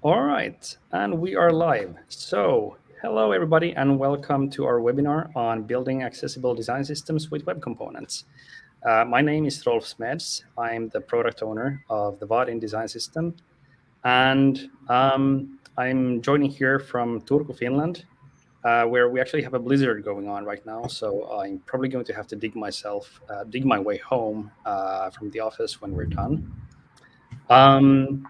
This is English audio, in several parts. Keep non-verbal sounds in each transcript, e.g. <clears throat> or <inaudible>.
All right, and we are live. So, hello everybody, and welcome to our webinar on building accessible design systems with web components. Uh, my name is Rolf Smeds. I'm the product owner of the Vaadin design system, and um, I'm joining here from Turku, Finland, uh, where we actually have a blizzard going on right now. So I'm probably going to have to dig myself, uh, dig my way home uh, from the office when we're done. Um,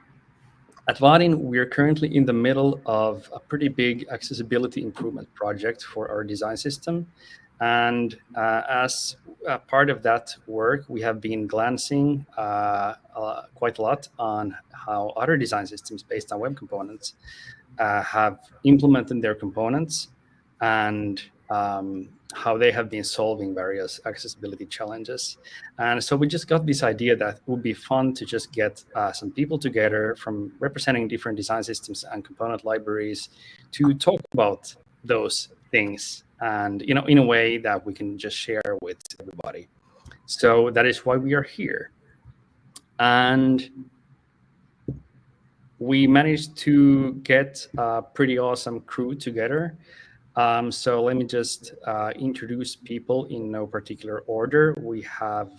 at Vaadin, we are currently in the middle of a pretty big accessibility improvement project for our design system. And uh, as part of that work, we have been glancing uh, uh, quite a lot on how other design systems based on web components uh, have implemented their components and um, how they have been solving various accessibility challenges. And so we just got this idea that it would be fun to just get uh, some people together from representing different design systems and component libraries to talk about those things and you know in a way that we can just share with everybody. So that is why we are here. And we managed to get a pretty awesome crew together um, so let me just uh, introduce people in no particular order. We have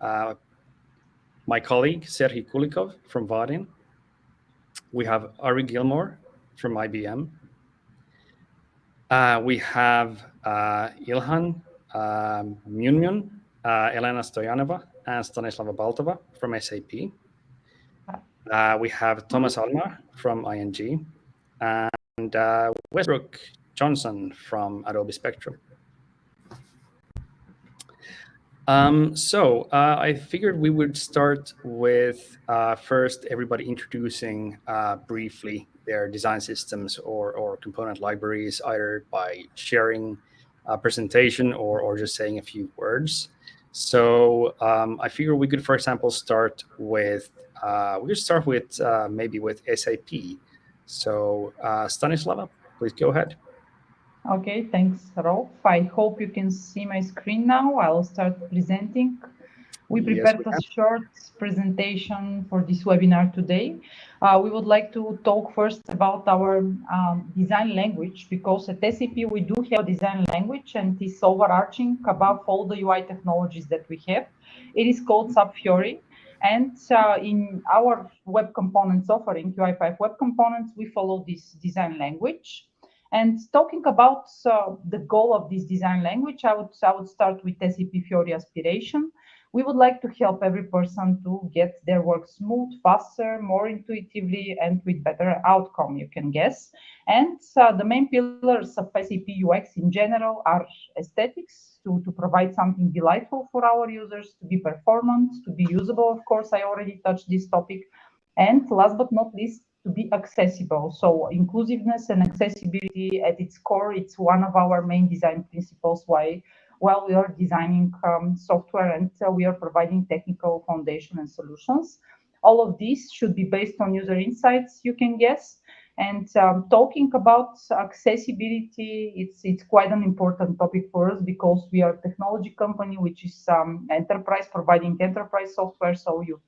uh, my colleague, Serhii Kulikov from Vaadin. We have Ari Gilmore from IBM. Uh, we have uh, Ilhan um, Myumyun, uh, Elena Stoyanova, and Stanislava Baltova from SAP. Uh, we have Thomas Allmer from ING, and Westbrook Johnson from Adobe Spectrum. Um, so uh, I figured we would start with uh, first everybody introducing uh, briefly their design systems or, or component libraries, either by sharing a presentation or, or just saying a few words. So um, I figure we could, for example, start with, uh, we could start with uh, maybe with SAP. So uh, Stanislava, please go ahead. Okay, thanks, Rolf. I hope you can see my screen now. I'll start presenting. We prepared yes, we a short presentation for this webinar today. Uh, we would like to talk first about our um, design language because at SAP we do have a design language and it is overarching above all the UI technologies that we have. It is called SAP Fiori. And uh, in our web components offering, UI5 web components, we follow this design language. And talking about uh, the goal of this design language, I would, I would start with SAP Fiori aspiration. We would like to help every person to get their work smooth, faster, more intuitively, and with better outcome, you can guess. And uh, the main pillars of SAP UX in general are aesthetics, to, to provide something delightful for our users, to be performant, to be usable, of course, I already touched this topic. And last but not least, to be accessible. So inclusiveness and accessibility at its core, it's one of our main design principles why while we are designing um, software and uh, we are providing technical foundation and solutions. All of these should be based on user insights, you can guess. And um, talking about accessibility, it's it's quite an important topic for us because we are a technology company, which is um, enterprise providing enterprise software. So you,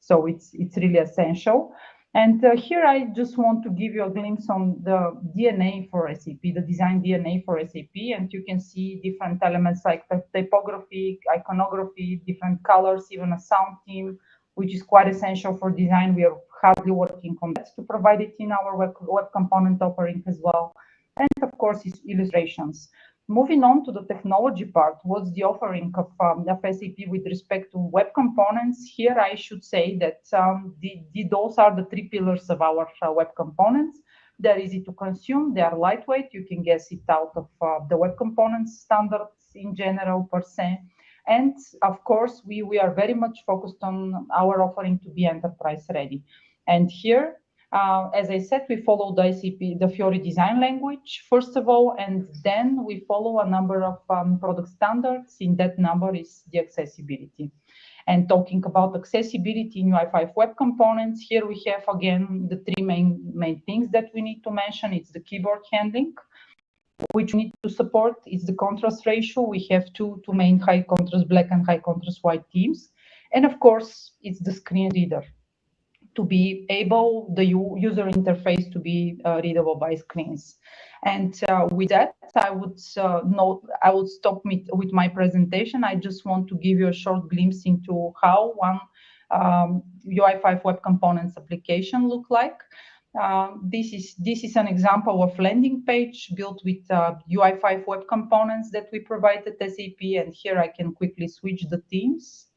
so it's it's really essential. And uh, here I just want to give you a glimpse on the DNA for SAP, the design DNA for SAP. And you can see different elements like the typography, iconography, different colors, even a sound team, which is quite essential for design. We are hardly working on that to provide it in our web, web component offering as well. And of course, illustrations. Moving on to the technology part, what's the offering of, um, of SAP with respect to web components? Here, I should say that um, the, the, those are the three pillars of our uh, web components. They're easy to consume, they are lightweight, you can guess it out of uh, the web components standards in general per se. And of course, we, we are very much focused on our offering to be enterprise ready. And here, uh, as I said, we follow the ICP, the Fiori design language, first of all, and then we follow a number of um, product standards. In that number is the accessibility. And talking about accessibility in UI5 web components, here we have again the three main, main things that we need to mention. It's the keyboard handling, which we need to support. It's the contrast ratio. We have two, two main high contrast black and high contrast white themes. And of course, it's the screen reader to be able the user interface to be uh, readable by screens. And uh, with that, I would uh, note, I would stop with my presentation. I just want to give you a short glimpse into how one um, UI5 Web Components application look like. Uh, this is this is an example of landing page built with uh, UI5 web components that we provided SAP. And here I can quickly switch the themes.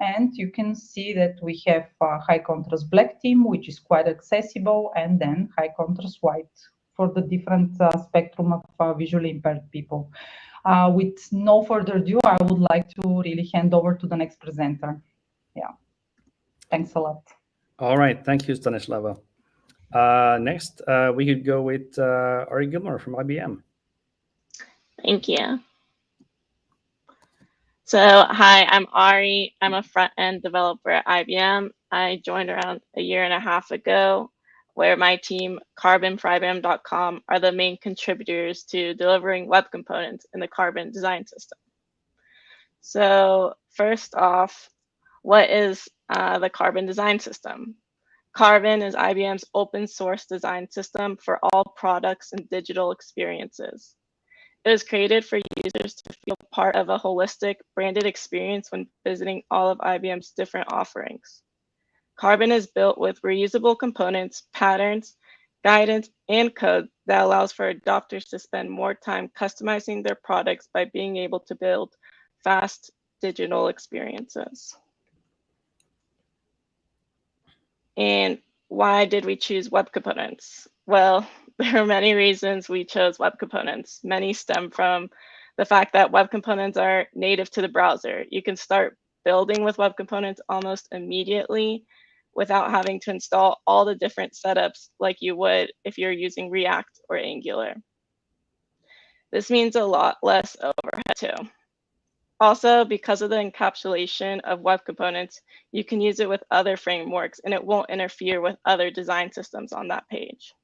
And you can see that we have uh, high contrast black team, which is quite accessible, and then high contrast white for the different uh, spectrum of uh, visually impaired people. Uh, with no further ado, I would like to really hand over to the next presenter. Yeah, thanks a lot. All right, thank you, Stanislava. Uh, next, uh, we could go with uh, Ari Gilmore from IBM. Thank you. So, hi, I'm Ari. I'm a front-end developer at IBM. I joined around a year and a half ago, where my team, Carbon are the main contributors to delivering web components in the Carbon design system. So, first off, what is uh, the Carbon design system? Carbon is IBM's open source design system for all products and digital experiences. It was created for users to feel part of a holistic branded experience when visiting all of IBM's different offerings. Carbon is built with reusable components, patterns, guidance, and code that allows for adopters to spend more time customizing their products by being able to build fast digital experiences. And why did we choose web components? Well, <laughs> there are many reasons we chose web components. Many stem from the fact that web components are native to the browser. You can start building with web components almost immediately without having to install all the different setups like you would if you're using React or Angular. This means a lot less overhead too. Also, because of the encapsulation of web components, you can use it with other frameworks and it won't interfere with other design systems on that page.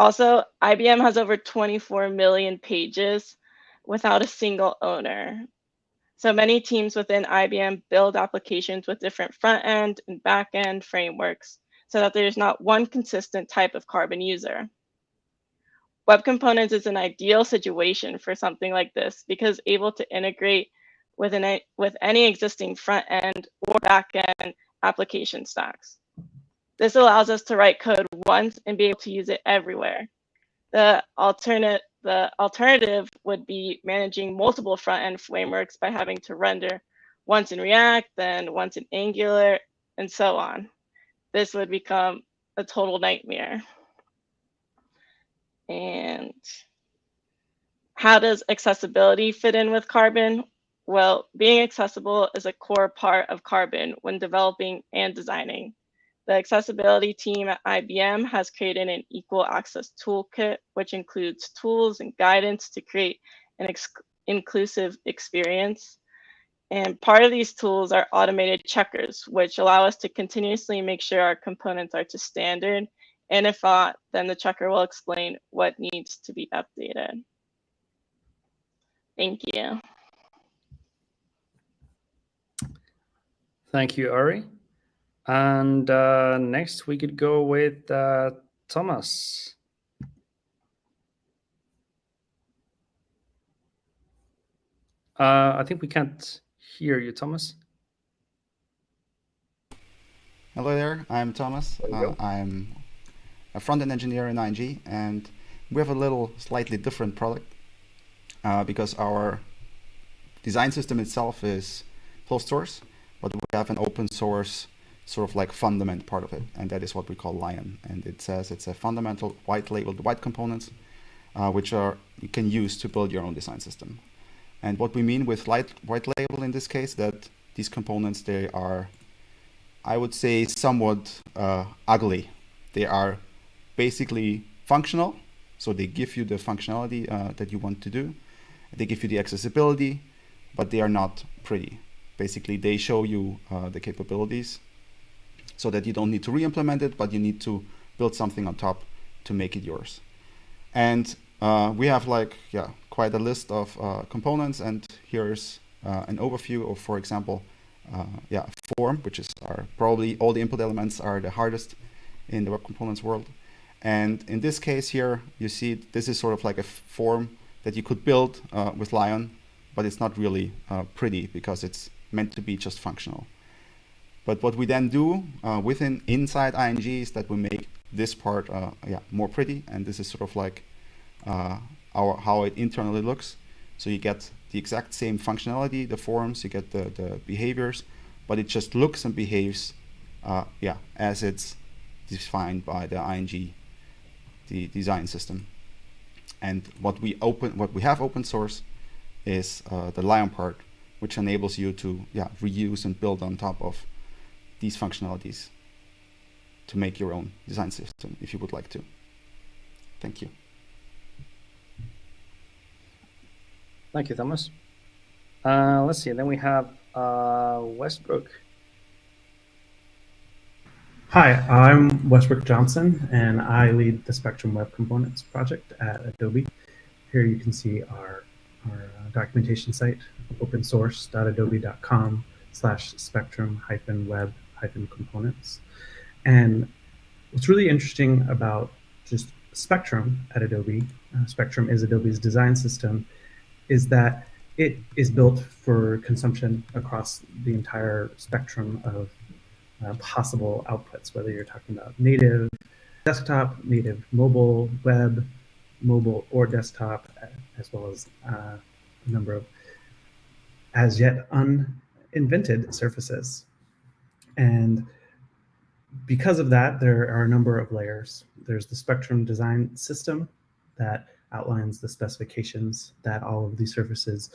Also, IBM has over 24 million pages without a single owner. So many teams within IBM build applications with different front end and back end frameworks so that there's not one consistent type of carbon user. Web Components is an ideal situation for something like this because able to integrate with, an, with any existing front end or back end application stacks. This allows us to write code once and be able to use it everywhere. The alternate the alternative would be managing multiple front end frameworks by having to render once in React, then once in Angular, and so on. This would become a total nightmare. And how does accessibility fit in with Carbon? Well, being accessible is a core part of Carbon when developing and designing. The accessibility team at IBM has created an equal access toolkit, which includes tools and guidance to create an inclusive experience. And part of these tools are automated checkers, which allow us to continuously make sure our components are to standard and if not, then the checker will explain what needs to be updated. Thank you. Thank you, Ari. And uh, next we could go with uh, Thomas. Uh, I think we can't hear you, Thomas. Hello there, I'm Thomas. Uh, I'm a front-end engineer in ING, and we have a little slightly different product uh, because our design system itself is closed source, but we have an open source sort of like fundament part of it, and that is what we call Lion. And it says it's a fundamental white labeled white components, uh, which are you can use to build your own design system. And what we mean with light, white label in this case, that these components, they are, I would say, somewhat uh, ugly. They are basically functional. So they give you the functionality uh, that you want to do. They give you the accessibility, but they are not pretty. Basically, they show you uh, the capabilities so that you don't need to re-implement it, but you need to build something on top to make it yours. And uh, we have like, yeah, quite a list of uh, components. And here's uh, an overview of, for example, uh, yeah, form, which is our probably all the input elements are the hardest in the web components world. And in this case here, you see this is sort of like a form that you could build uh, with Lion, but it's not really uh, pretty because it's meant to be just functional. But what we then do uh, within inside ING is that we make this part uh, yeah, more pretty, and this is sort of like uh, our how it internally looks. So you get the exact same functionality, the forms, you get the, the behaviors, but it just looks and behaves uh, yeah, as it's defined by the ING the design system. And what we open, what we have open source is uh, the Lion part, which enables you to yeah, reuse and build on top of these functionalities to make your own design system if you would like to. Thank you. Thank you, Thomas. Uh, let's see, then we have uh, Westbrook. Hi, I'm Westbrook Johnson, and I lead the Spectrum Web Components project at Adobe. Here you can see our, our uh, documentation site, opensource.adobe.com slash spectrum hyphen web hyphen components. And what's really interesting about just Spectrum at Adobe, uh, Spectrum is Adobe's design system, is that it is built for consumption across the entire spectrum of uh, possible outputs, whether you're talking about native desktop, native mobile, web, mobile or desktop, as well as uh, a number of as yet uninvented surfaces. And because of that, there are a number of layers. There's the spectrum design system that outlines the specifications that all of these surfaces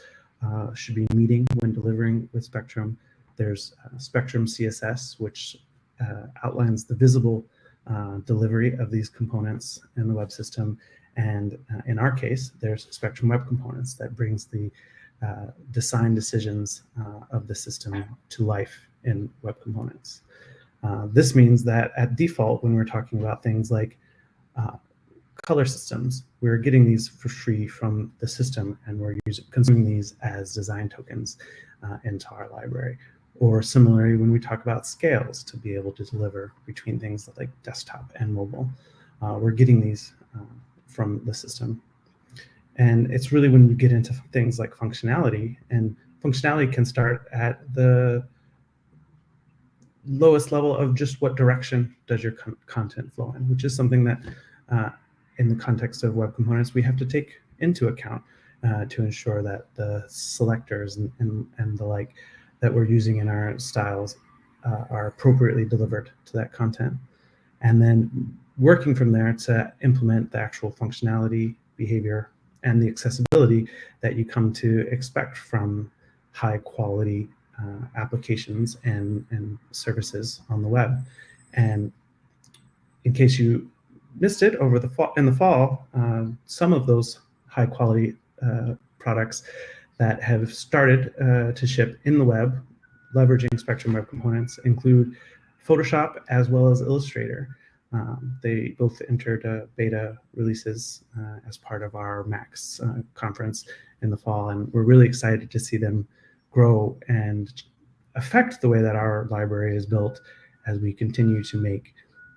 uh, should be meeting when delivering with Spectrum. There's uh, Spectrum CSS, which uh, outlines the visible uh, delivery of these components in the web system. And uh, in our case, there's Spectrum Web Components that brings the uh, design decisions of the system to life in web components. this means that at default, when we're talking about things like color systems, we're getting these for free from the system and we're using, consuming these as design tokens uh, into our library. Or similarly, when we talk about scales to be able to deliver between things like desktop and mobile, uh, we're getting these uh, from the system. And it's really when you get into things like functionality, and functionality can start at the lowest level of just what direction does your con content flow in, which is something that uh, in the context of web components we have to take into account uh, to ensure that the selectors and, and, and the like that we're using in our styles uh, are appropriately delivered to that content. And then working from there to implement the actual functionality, behavior, and the accessibility that you come to expect from high quality uh, applications and, and services on the web. And in case you missed it over the fall, in the fall, uh, some of those high quality uh, products that have started uh, to ship in the web, leveraging Spectrum Web Components, include Photoshop as well as Illustrator. Um, they both entered uh, beta releases uh, as part of our MAX uh, conference in the fall, and we're really excited to see them grow and affect the way that our library is built as we continue to make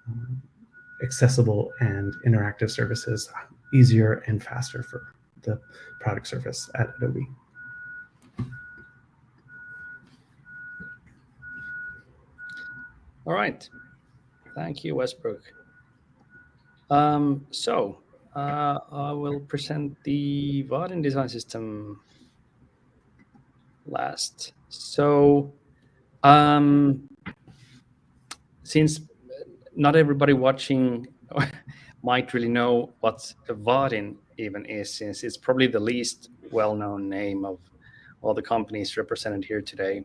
um, accessible and interactive services easier and faster for the product surface at Adobe. All right. Thank you, Westbrook. Um, so uh, I will present the Vaadin design system last. So um, since not everybody watching <laughs> might really know what Vaadin even is, since it's probably the least well-known name of all the companies represented here today.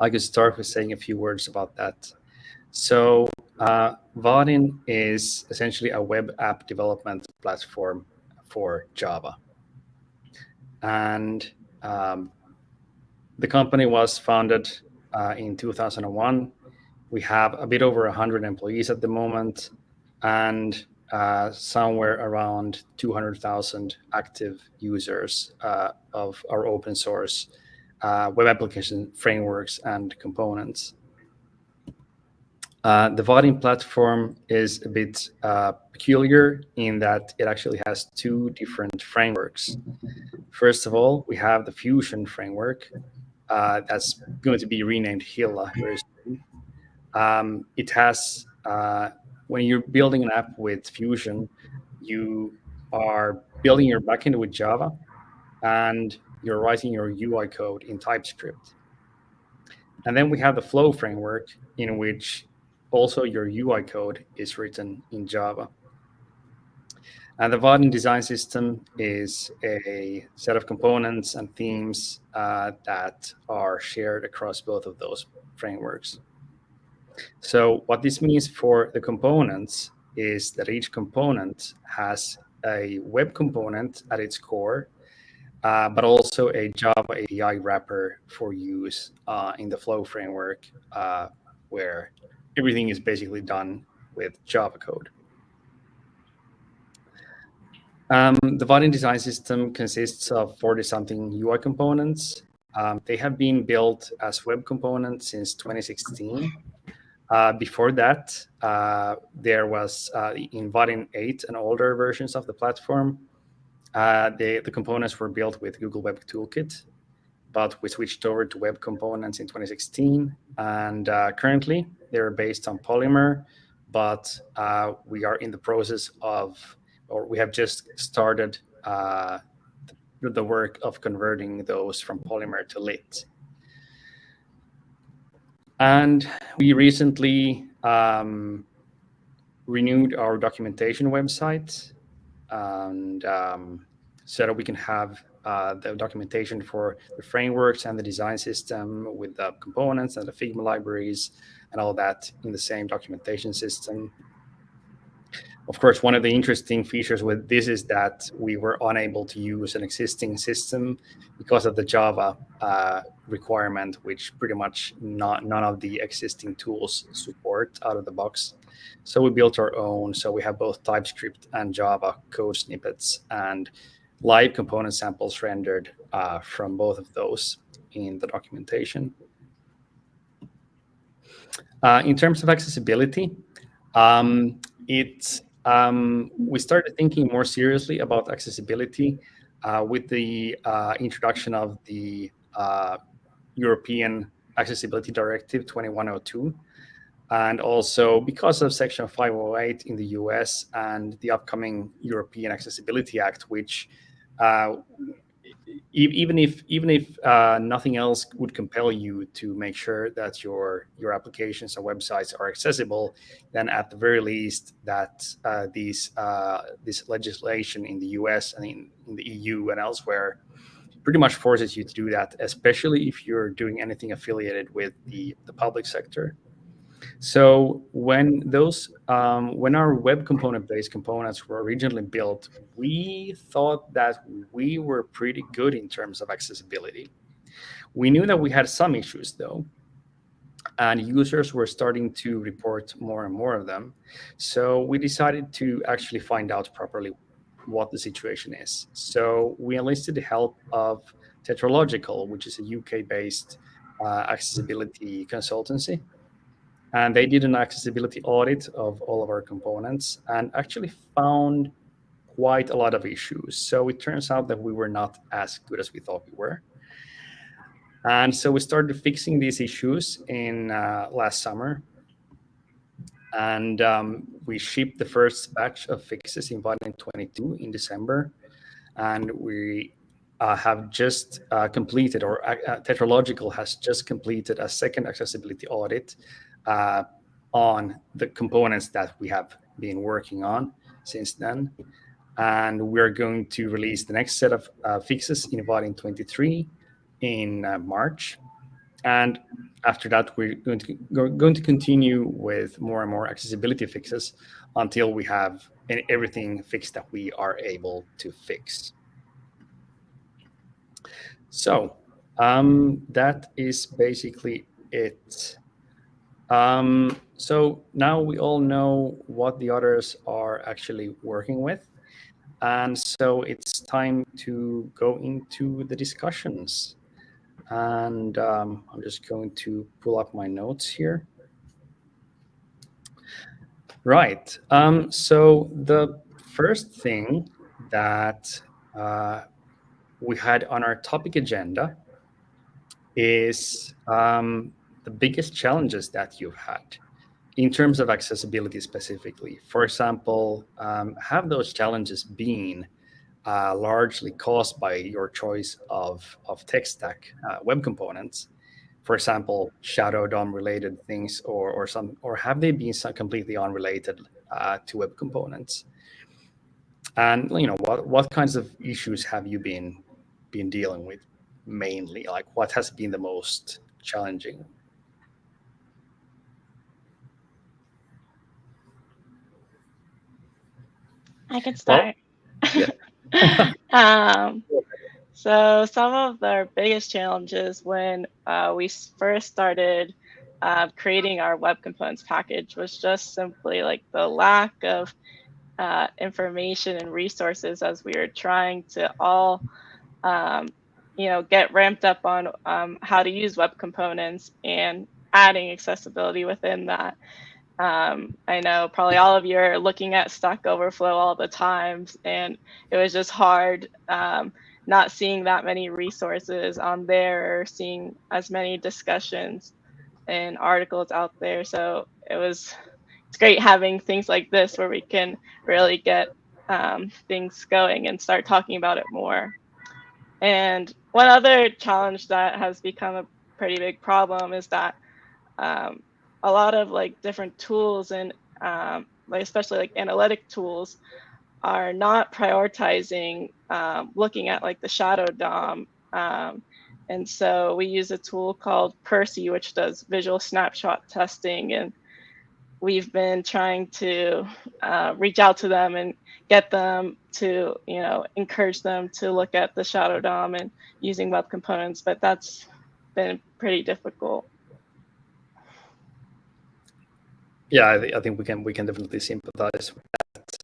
I could start with saying a few words about that. So uh, is essentially a web app development platform for Java. And um, the company was founded uh, in 2001 we have a bit over 100 employees at the moment and uh, somewhere around 200,000 active users uh, of our open source web application frameworks and components. The Vaadin platform is a bit peculiar in that it actually has two different frameworks. First of all, we have the Fusion framework uh, that's going to be renamed Hilla very soon. Um, it has, uh, when you're building an app with Fusion, you are building your backend with Java and you're writing your UI code in TypeScript. And then we have the Flow framework in which also your UI code is written in Java. And the Vaadin design system is a set of components and themes uh, that are shared across both of those frameworks. So what this means for the components is that each component has a web component at its core, uh, but also a Java API wrapper for use uh, in the Flow framework, uh, where everything is basically done with Java code. Um, the Vaadin design system consists of 40-something UI components. Um, they have been built as web components since 2016. Uh, before that, uh, there was uh, in Vaadin 8 and older versions of the platform. Uh, they, the components were built with Google Web Toolkit, but we switched over to web components in 2016. And uh, currently, they're based on Polymer, but uh, we are in the process of, or we have just started uh, the, work of converting those from Polymer to Lit. And we recently um, renewed our documentation website and um, so that we can have uh, the documentation for the frameworks and the design system with the components and the Figma libraries and all that in the same documentation system. Of course, one of the interesting features with this is that we were unable to use an existing system because of the Java uh, requirement, which pretty much not, none of the existing tools support out of the box. So we built our own. So we have both TypeScript and Java code snippets and live component samples rendered uh, from both of those in the documentation. Uh, in terms of accessibility, um, um, we started thinking more seriously about accessibility uh, with the uh, introduction of the uh, European Accessibility Directive 2102. And also because of Section 508 in the US and the upcoming European Accessibility Act, which uh, even if even if uh, nothing else would compel you to make sure that your your applications and websites are accessible, then at the very least that uh, these uh, this legislation in the U.S. and in, in the EU and elsewhere pretty much forces you to do that, especially if you're doing anything affiliated with the the public sector. So when those, um, when our web component-based components were originally built, we thought that we were pretty good in terms of accessibility. We knew that we had some issues though, and users were starting to report more and more of them. So we decided to actually find out properly what the situation is. So we enlisted the help of Tetralogical, which is a UK-based uh, accessibility consultancy and they did an accessibility audit of all of our components and actually found quite a lot of issues. So it turns out that we were not as good as we thought we were. And so we started fixing these issues in uh, last summer. And um, we shipped the first batch of fixes in Vaadin 22 in December. And we uh, have just uh, completed, or uh, Tetralogical has just completed a second accessibility audit uh, on the components that we have been working on since then. And we're going to release the next set of uh, fixes in Vaadin 23 in uh, March. And after that, we're going to, we're going to continue with more and more accessibility fixes until we have everything fixed that we are able to fix. So um, that is basically it. Um, so now we all know what the others are actually working with. And so it's time to go into the discussions. and um, I'm just going to pull up my notes here. Right. Um, so the first thing that uh, we had on our topic agenda is um, the biggest challenges that you've had in terms of accessibility specifically. For example, um, have those challenges been uh, largely caused by your choice of, of tech stack uh, web components? For example, Shadow DOM related things, or, or some, or have they been completely unrelated uh, to web components? And you know, what what kinds of issues have you been been dealing with mainly? Like, what has been the most challenging? I can start. Well, yeah. <laughs> um, so some of the biggest challenges when uh, we first started uh, creating our web components package was just simply like the lack of uh, information and resources as we were trying to all, um, you know, get ramped up on um, how to use web components and adding accessibility within that. Um, I know probably all of you are looking at Stack Overflow all the times, and it was just hard um, not seeing that many resources on there or seeing as many discussions and articles out there. So it was it's great having things like this where we can really get um, things going and start talking about it more. And one other challenge that has become a pretty big problem is that um, a lot of like different tools and um, like especially like analytic tools are not prioritizing um, looking at like the shadow DOM. Um, and so we use a tool called Percy, which does visual snapshot testing. And we've been trying to uh, reach out to them and get them to, you know, encourage them to look at the shadow DOM and using web components, but that's been pretty difficult. Yeah, I, I think we can we can definitely sympathize with that.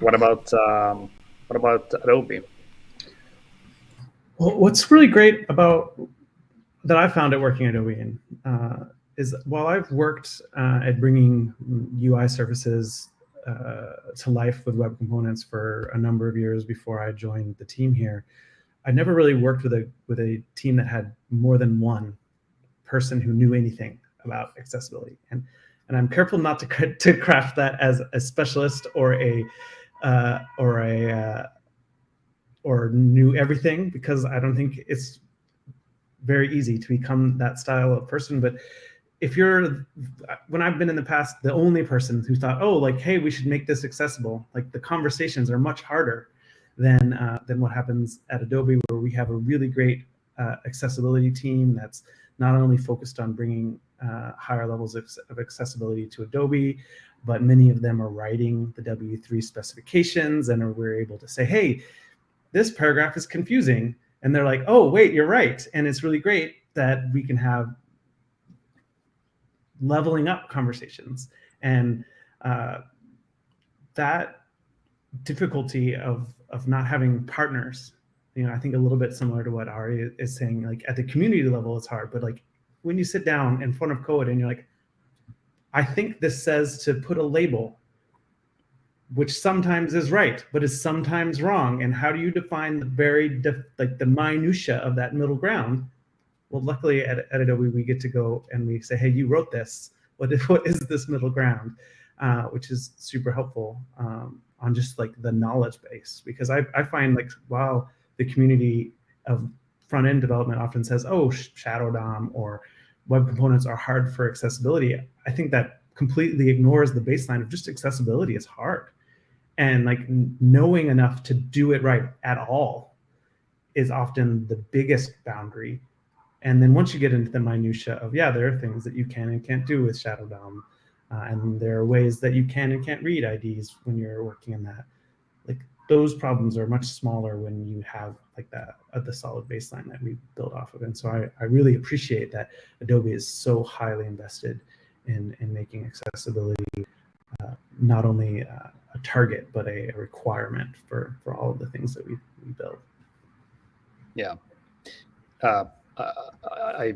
What about um, what about Adobe? Well, what's really great about that I found at working at Adobe uh, is while I've worked uh, at bringing UI services uh, to life with web components for a number of years before I joined the team here, I never really worked with a with a team that had more than one person who knew anything about accessibility. And, and I'm careful not to, to craft that as a specialist or a, uh, or a, uh, or knew everything because I don't think it's very easy to become that style of person. But if you're, when I've been in the past, the only person who thought, oh, like, hey, we should make this accessible, like the conversations are much harder than, uh, than what happens at Adobe, where we have a really great uh, accessibility team that's not only focused on bringing uh, higher levels of, of, accessibility to Adobe, but many of them are writing the W3 specifications and we're able to say, hey, this paragraph is confusing. And they're like, oh, wait, you're right. And it's really great that we can have leveling up conversations. And uh, that difficulty of, of not having partners you know, I think a little bit similar to what Ari is saying, like at the community level, it's hard, but like when you sit down in front of code and you're like, I think this says to put a label, which sometimes is right, but is sometimes wrong. And how do you define the very, like the minutia of that middle ground? Well, luckily at, at Adobe, we get to go and we say, hey, you wrote this. What is, <laughs> what is this middle ground? Uh, which is super helpful um, on just like the knowledge base. Because I, I find like, wow, the community of front end development often says, oh, Shadow DOM or web components are hard for accessibility. I think that completely ignores the baseline of just accessibility is hard. And like knowing enough to do it right at all is often the biggest boundary. And then once you get into the minutia of, yeah, there are things that you can and can't do with Shadow DOM. Uh, and there are ways that you can and can't read IDs when you're working in that. Those problems are much smaller when you have like that uh, the solid baseline that we build off of. And so I, I really appreciate that Adobe is so highly invested in, in making accessibility uh, not only uh, a target, but a, a, requirement for, for all of the things that we, we build. Yeah. Uh, I,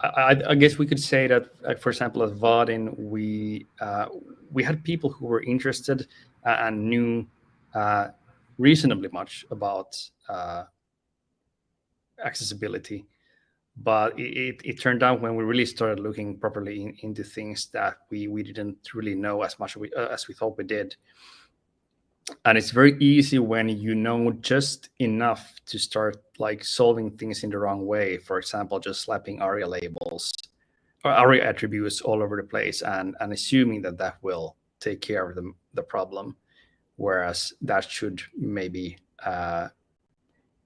I, I, guess we could say that, for example, at Vaadin, we uh, we had people who were interested and knew uh, reasonably much about uh, accessibility, but it, it, turned out when we really started looking properly in, into things that we we didn't really know as much we, as we thought we did. And it's very easy when you know just enough to start like solving things in the wrong way. For example just slapping aria labels or aria attributes all over the place and and assuming that that will take care of the, the problem whereas that should maybe uh,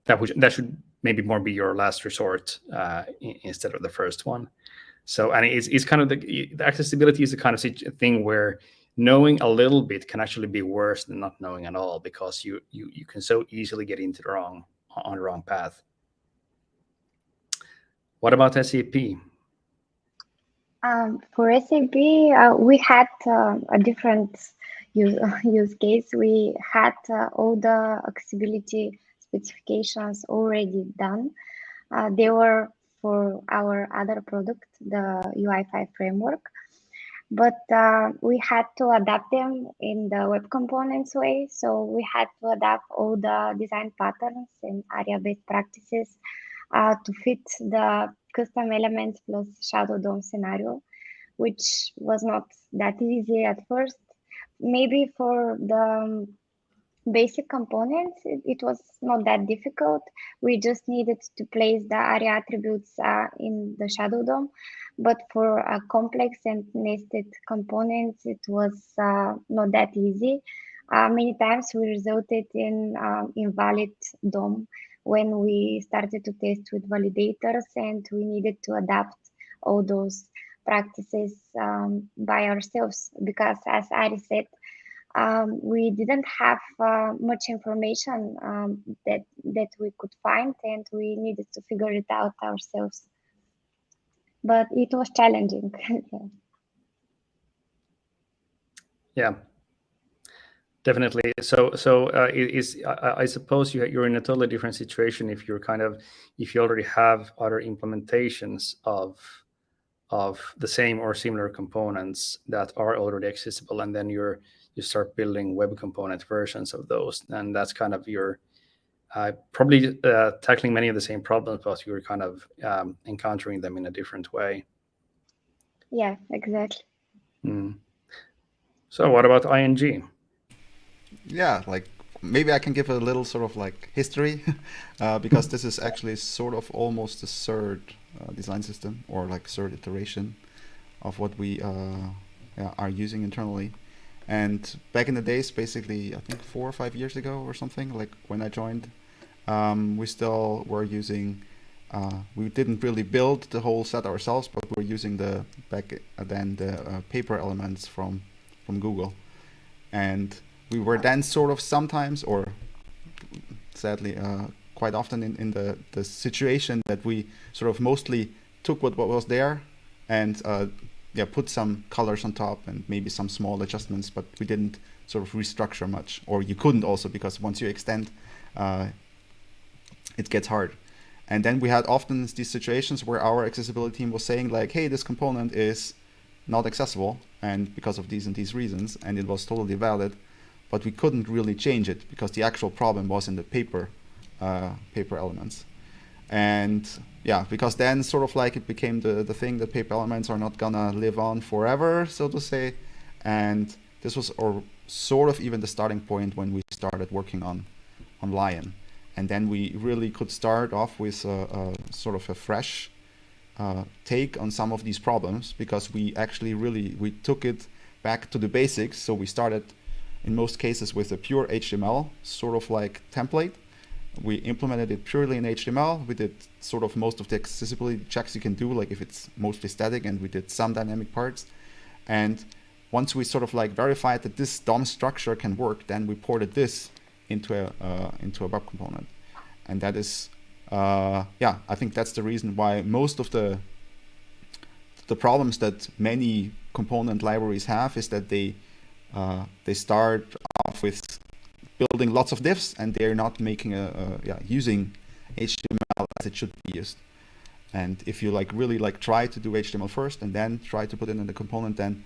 that would that should maybe more be your last resort uh, instead of the first one so and it's, it's kind of the, the accessibility is the kind of thing where knowing a little bit can actually be worse than not knowing at all because you you you can so easily get into the wrong on the wrong path. What about SAP? Um, for SAP, uh, we had uh, a different use, <laughs> use case. We had uh, all the accessibility specifications already done. Uh, they were for our other product, the UI5 framework but uh, we had to adapt them in the web components way. So we had to adapt all the design patterns and ARIA-based practices uh, to fit the custom elements plus shadow DOM scenario, which was not that easy at first. Maybe for the um, basic components, it, it, was not that difficult. We just needed to place the ARIA attributes uh, in the shadow DOM. But for complex and nested components, it was uh, not that easy. Uh, many times we resulted in um, invalid DOM when we started to test with validators and we needed to adapt all those practices um, by ourselves because as Ari said, um, we didn't have uh, much information um, that that we could find, and we needed to figure it out ourselves. But it was challenging. <laughs> yeah, definitely. So, so uh, is I, I, suppose you you're in a totally different situation if you're kind of if you already have other implementations of of the same or similar components that are already accessible, and then you're you start building web component versions of those. And that's kind of your uh, probably uh, tackling many of the same problems, but you're kind of um, encountering them in a different way. Yeah, exactly. Mm. So what about ING? Yeah, like maybe I can give a little sort of like history <laughs> uh, because this is actually sort of almost the third uh, design system or like third iteration of what we uh, are using internally. And back in the days, basically, I think four or five years ago or something, like when I joined, um, we still were using, uh, we didn't really build the whole set ourselves, but we are using the back uh, then the uh, paper elements from from Google, and we were then sort of sometimes, or sadly, uh, quite often in, in the the situation that we sort of mostly took what, what was there and uh, yeah, put some colors on top and maybe some small adjustments, but we didn't sort of restructure much, or you couldn't also because once you extend, uh, it gets hard. And then we had often these situations where our accessibility team was saying like, hey, this component is not accessible and because of these and these reasons, and it was totally valid, but we couldn't really change it because the actual problem was in the paper, uh, paper elements. And yeah, because then sort of like it became the, the thing that paper elements are not gonna live on forever, so to say. And this was or sort of even the starting point when we started working on, on Lion. And then we really could start off with a, a sort of a fresh uh, take on some of these problems because we actually really, we took it back to the basics. So we started in most cases with a pure HTML sort of like template we implemented it purely in HTML. We did sort of most of the accessibility checks you can do, like if it's mostly static, and we did some dynamic parts. And once we sort of like verified that this DOM structure can work, then we ported this into a uh, into a web component, and that is, uh, yeah, I think that's the reason why most of the the problems that many component libraries have is that they uh, they start off with building lots of divs and they're not making a, a yeah using HTML as it should be used. And if you like really like try to do HTML first and then try to put it in the component, then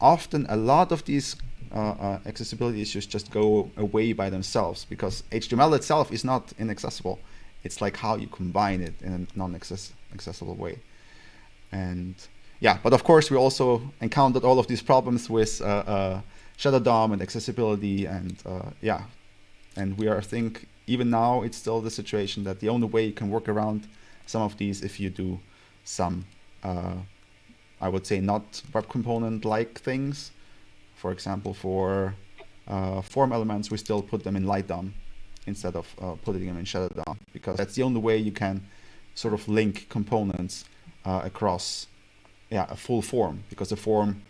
often a lot of these uh, uh, accessibility issues just go away by themselves because HTML itself is not inaccessible. It's like how you combine it in a non-accessible way. And yeah, but of course we also encountered all of these problems with uh, uh Shadow DOM and accessibility and uh, yeah, and we are I think even now it's still the situation that the only way you can work around some of these if you do some uh, I would say not web component like things. For example, for uh, form elements, we still put them in light DOM instead of uh, putting them in shadow DOM because that's the only way you can sort of link components uh, across yeah, a full form because the form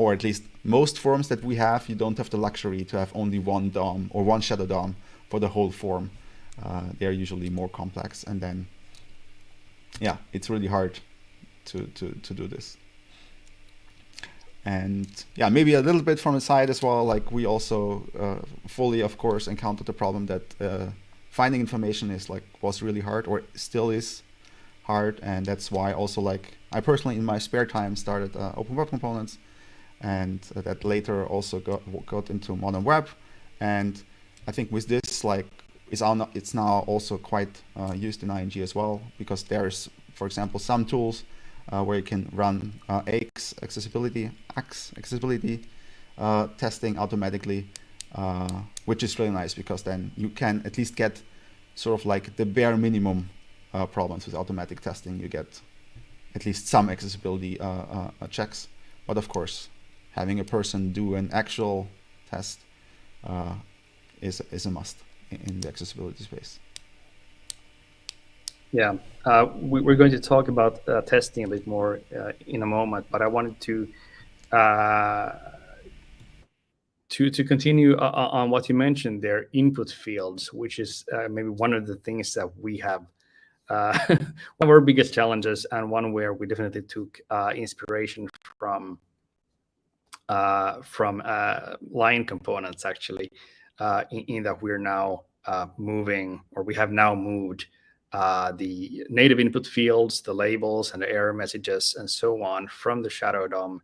or at least most forms that we have, you don't have the luxury to have only one DOM or one shadow DOM for the whole form. Uh, they're usually more complex and then yeah, it's really hard to, to, to do this. And yeah, maybe a little bit from the side as well, like we also uh, fully, of course, encountered the problem that uh, finding information is like, was really hard or still is hard. And that's why also like, I personally in my spare time started uh, Open Web Components and that later also got, got into modern web. And I think with this, like, is it's now also quite uh, used in ING as well, because there's, for example, some tools uh, where you can run uh, axe accessibility, axe accessibility uh, testing automatically, which is really nice because then you can at least get sort of like the bare minimum problems with automatic testing. You get at least some accessibility checks, but of course, having a person do an actual test uh, is, is a must in the accessibility space. Yeah, uh, we, are going to talk about uh, testing a bit more uh, in a moment, but I wanted to uh, to to continue uh, uh, on what you mentioned there, input fields, which is maybe one of the things that we have <laughs> one of our biggest challenges, and one where we definitely took inspiration from from Lion components actually, in, in, that we're now moving, or we have now moved uh, the native input fields, the labels and the error messages and so on from the Shadow DOM,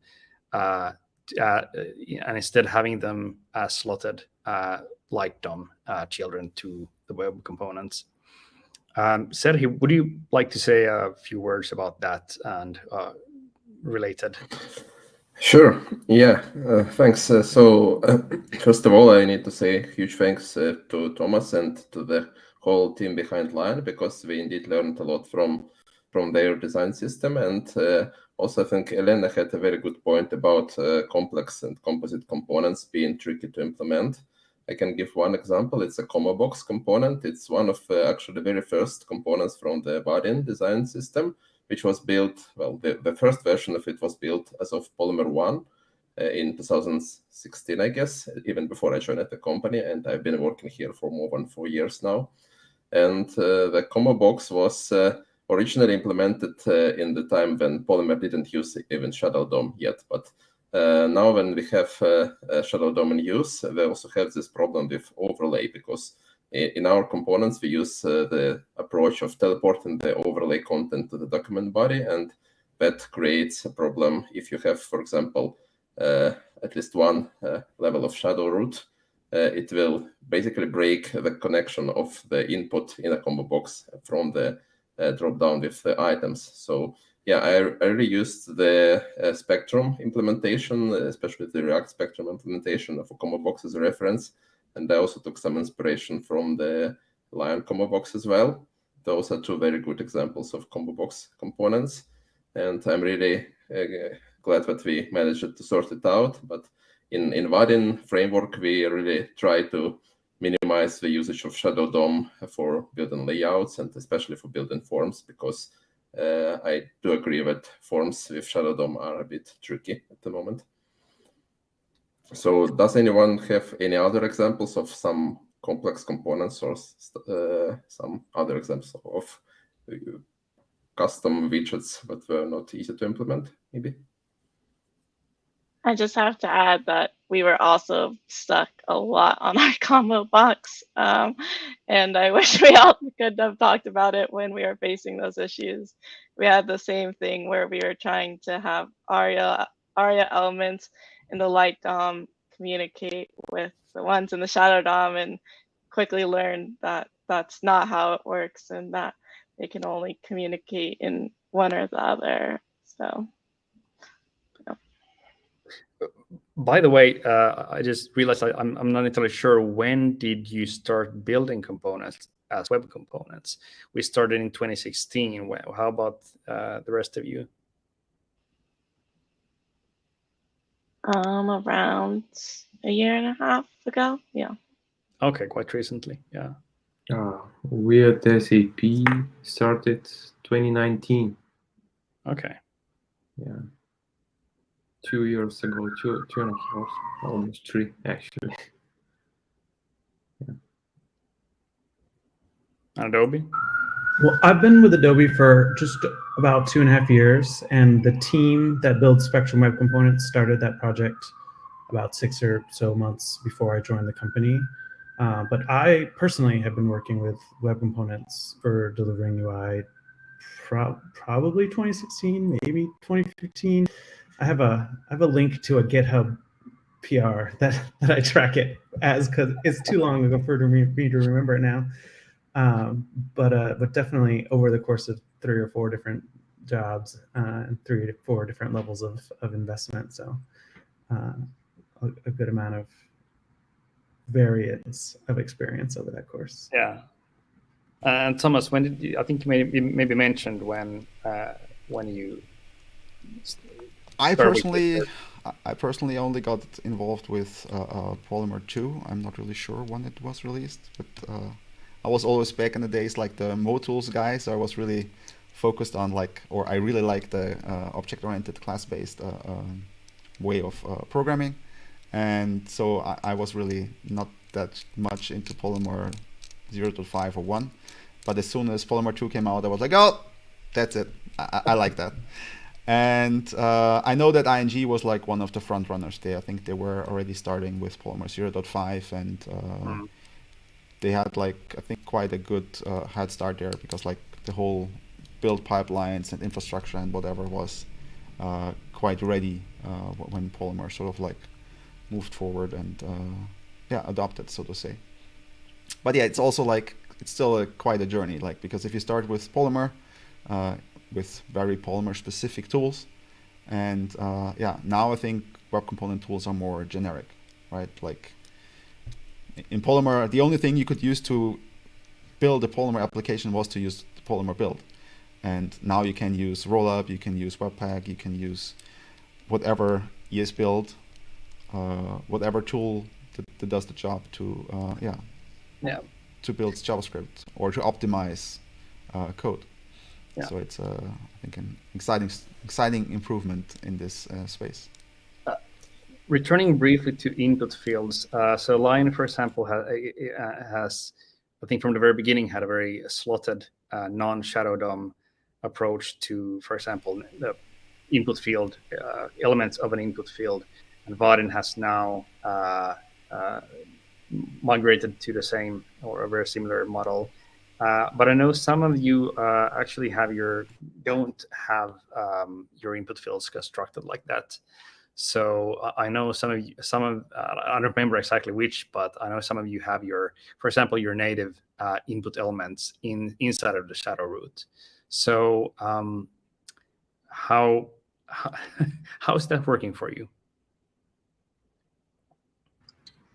uh, uh, and instead having them slotted uh, like DOM uh, children to the web components. Um, Serhi, would you like to say a few words about that and uh, related? Sure. Yeah. Uh, thanks. Uh, so, uh, <coughs> first of all, I need to say huge thanks to Thomas and to the whole team behind Lion because we indeed learned a lot from from their design system. And uh, also, I think Elena had a very good point about uh, complex and composite components being tricky to implement. I can give one example. It's a combo box component. It's one of uh, actually the very first components from the Vaadin design system, which was built, well, the, the first version of it was built as of Polymer 1 uh, in 2016, I guess, even before I joined the company. And I've been working here for more than four years now. And uh, the combo box was uh, originally implemented uh, in the time when Polymer didn't use even Shadow DOM yet. But now when we have Shadow DOM in use, we also have this problem with overlay because in our components, we use uh, the approach of teleporting the overlay content to the document body, and that creates a problem if you have, for example, uh, at least one uh, level of shadow root it will basically break the connection of the input in a combo box from the drop down with the items. So yeah, I, I really used the uh, Spectrum implementation, especially the React Spectrum implementation of a combo box as a reference. And I also took some inspiration from the Lion combo box as well. Those are two very good examples of combo box components. And I'm really uh, glad that we managed to sort it out. But in, in Vaadin framework, we really try to minimize the usage of Shadow DOM for building layouts and especially for building forms because uh, I do agree that forms with Shadow DOM are a bit tricky at the moment. So does anyone have any other examples of some complex components or uh, some other examples of uh, custom widgets that were not easy to implement, maybe? I just have to add that we were also stuck a lot on our <laughs> combo box. Um, and I wish we all could have talked about it when we were facing those issues. We had the same thing where we were trying to have ARIA, ARIA elements in the light DOM communicate with the ones in the shadow DOM and quickly learn that that's not how it works and that they can only communicate in one or the other. So by the way, uh, I just realized I, am I'm not entirely sure when did you start building components as web components? We started in 2016. How about uh, the rest of you? Um, around a year and a half ago. Yeah. Okay, quite recently. Yeah. Uh, we at SAP started 2019. Okay. Yeah two years ago, two two and a half, almost three actually. <laughs> Yeah. Adobe. Well, I've been with Adobe for just about two and a half years, and the team that builds Spectrum Web Components started that project about six or so months before I joined the company. Uh, but I personally have been working with web components for delivering UI pro probably 2016, maybe 2015. I have a I have a link to a GitHub PR <laughs> that that I track it as because it's too long ago for me, me to remember it now. Um, but uh, but definitely over the course of three or four different jobs uh, and three to four different levels of of investment. So uh, a, a good amount of variance of experience over that course. Yeah. And Thomas, when did you, I think you maybe, maybe mentioned when uh, when you I personally, I personally only got involved with uh, uh, Polymer 2. I'm not really sure when it was released, but uh, I was always back in the days like the MooTools guy, so I was really focused on like, or I really like the uh, object-oriented class-based uh, um, way of uh, programming. And so I, I, was really not that much into Polymer 0.5 or 1. But as soon as Polymer 2 came out, I was like, oh, that's it. I, I like that. And uh, I know that ING was like one of the front runners there. I think they were already starting with Polymer 0.5 and uh, mm. They had like, I think quite a good uh, head start there because like the whole build pipelines and infrastructure and whatever was uh, quite ready uh, when Polymer sort of like moved forward and uh, yeah, adopted, so to say. But yeah, it's also like, it's still a, quite a journey, like because if you start with Polymer, with very Polymer specific tools. And uh, yeah, now I think web component tools are more generic, right? Like in Polymer, the only thing you could use to build a Polymer application was to use the Polymer build. And now you can use Rollup, you can use Webpack, you can use whatever ESBuild, uh, whatever tool that, that, does the job to, uh, yeah, yeah, to build JavaScript or to optimize uh, code. Yeah. So it's, uh, I think, an exciting, exciting improvement in this uh, space. Uh, returning briefly to input fields, uh, so Lion, for example, has, uh, has, I think, from the very beginning, had a very slotted, uh, non-shadow DOM approach to, for example, the input field elements of an input field, and Vaadin has now migrated to the same or a very similar model. Uh, but I know some of you uh, actually have your don't have um, your input fields constructed like that. So uh, I know some of you, some of uh, I don't remember exactly which, but I know some of you have your, for example, your native uh, input elements in inside of the shadow root. So um, how, how <laughs> is that working for you?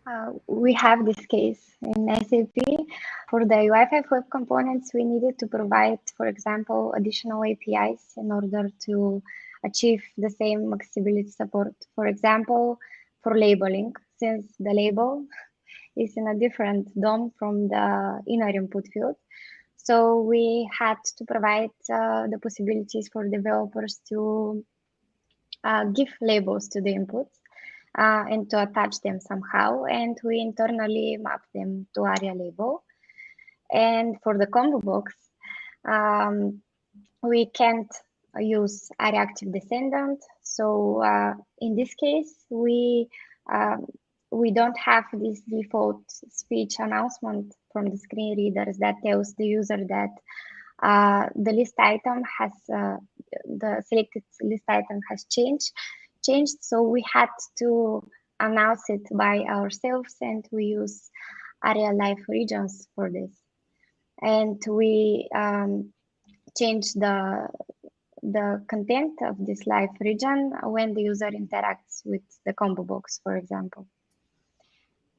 Uh, we have this case in SAP. For the UI5 web components, we needed to provide, for example, additional APIs in order to achieve the same accessibility support. For example, for labeling, since the label <laughs> is in a different DOM from the inner input field. So we had to provide uh, the possibilities for developers to uh, give labels to the inputs uh, and to attach them somehow. And we internally map them to ARIA label. And for the combo box, um, we can't use reactive descendant. So uh, in this case, we um, we don't have this default speech announcement from the screen readers that tells the user that uh, the list item has uh, the selected list item has changed changed so we had to announce it by ourselves and we use ARIA live regions for this and we um, change the the content of this live region when the user interacts with the combo box for example.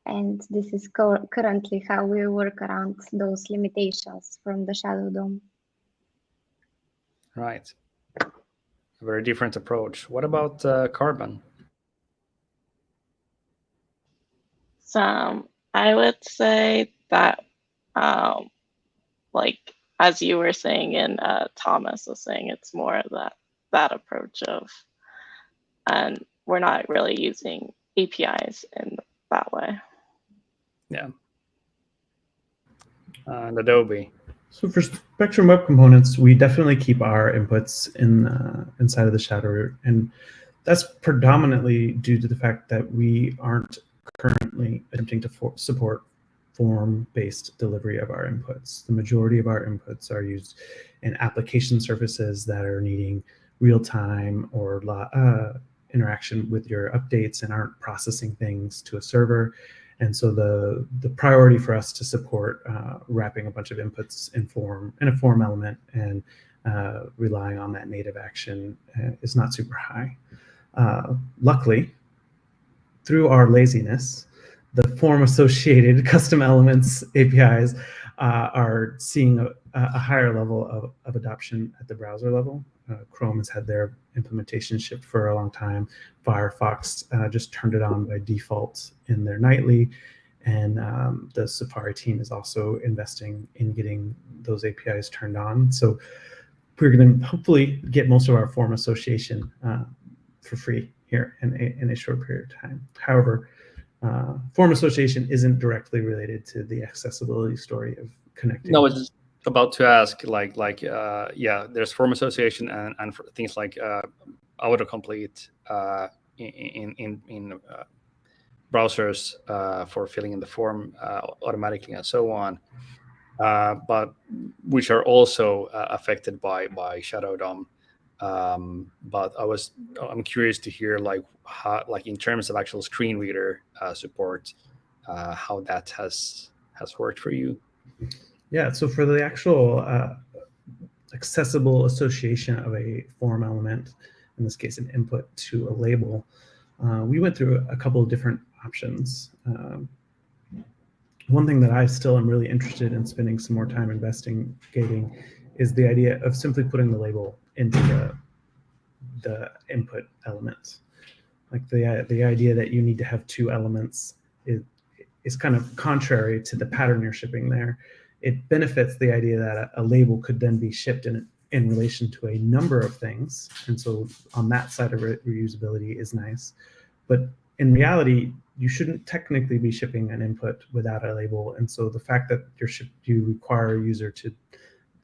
And this is currently how we work around those limitations from the shadow dom right. A very different approach. What about uh, carbon? So i would say that um, like as you were saying and uh, Thomas was saying, it's more of that that approach of, and we're not really using APIs in that way. Yeah. Uh, and Adobe. So for Spectrum Web Components, we definitely keep our inputs in uh, inside of the shadow root, and that's predominantly due to the fact that we aren't currently attempting to support form-based delivery of our inputs. The majority of our inputs are used in application services that are needing real-time or uh, interaction with your updates and aren't processing things to a server. And so the, the priority for us to support uh, wrapping a bunch of inputs in form in a form element and uh, relying on that native action uh, is not super high. Uh, luckily, through our laziness, the form associated <laughs> custom elements APIs uh, are seeing a, a, higher level of, of adoption at the browser level. Uh, Chrome has had their implementation shipped for a long time. Firefox uh, just turned it on by default in their nightly. And um, the Safari team is also investing in getting those APIs turned on. So we're going to hopefully get most of our form association uh, for free here in a, in a short period of time. However, uh, form association isn't directly related to the accessibility story of connecting. No, it's about to ask, like, like, uh, yeah, there's form association and, and things like uh, autocomplete uh, in in in uh, browsers uh, for filling in the form uh, automatically and so on, uh, but which are also uh, affected by by Shadow DOM. Um, but I was I'm curious to hear like how like in terms of actual screen reader uh, support, uh, how that has has worked for you. Yeah, so for the actual uh, accessible association of a form element, in this case an input to a label, uh, we went through a couple of different options. Um, one thing that I still am really interested in spending some more time investigating is the idea of simply putting the label into the the input elements. Like the the idea that you need to have two elements is is kind of contrary to the pattern you're shipping there. It benefits the idea that a, label could then be shipped in in relation to a number of things, and so on that side of re reusability is nice. But in reality, you shouldn't technically be shipping an input without a label, and so the fact that you're you require a user to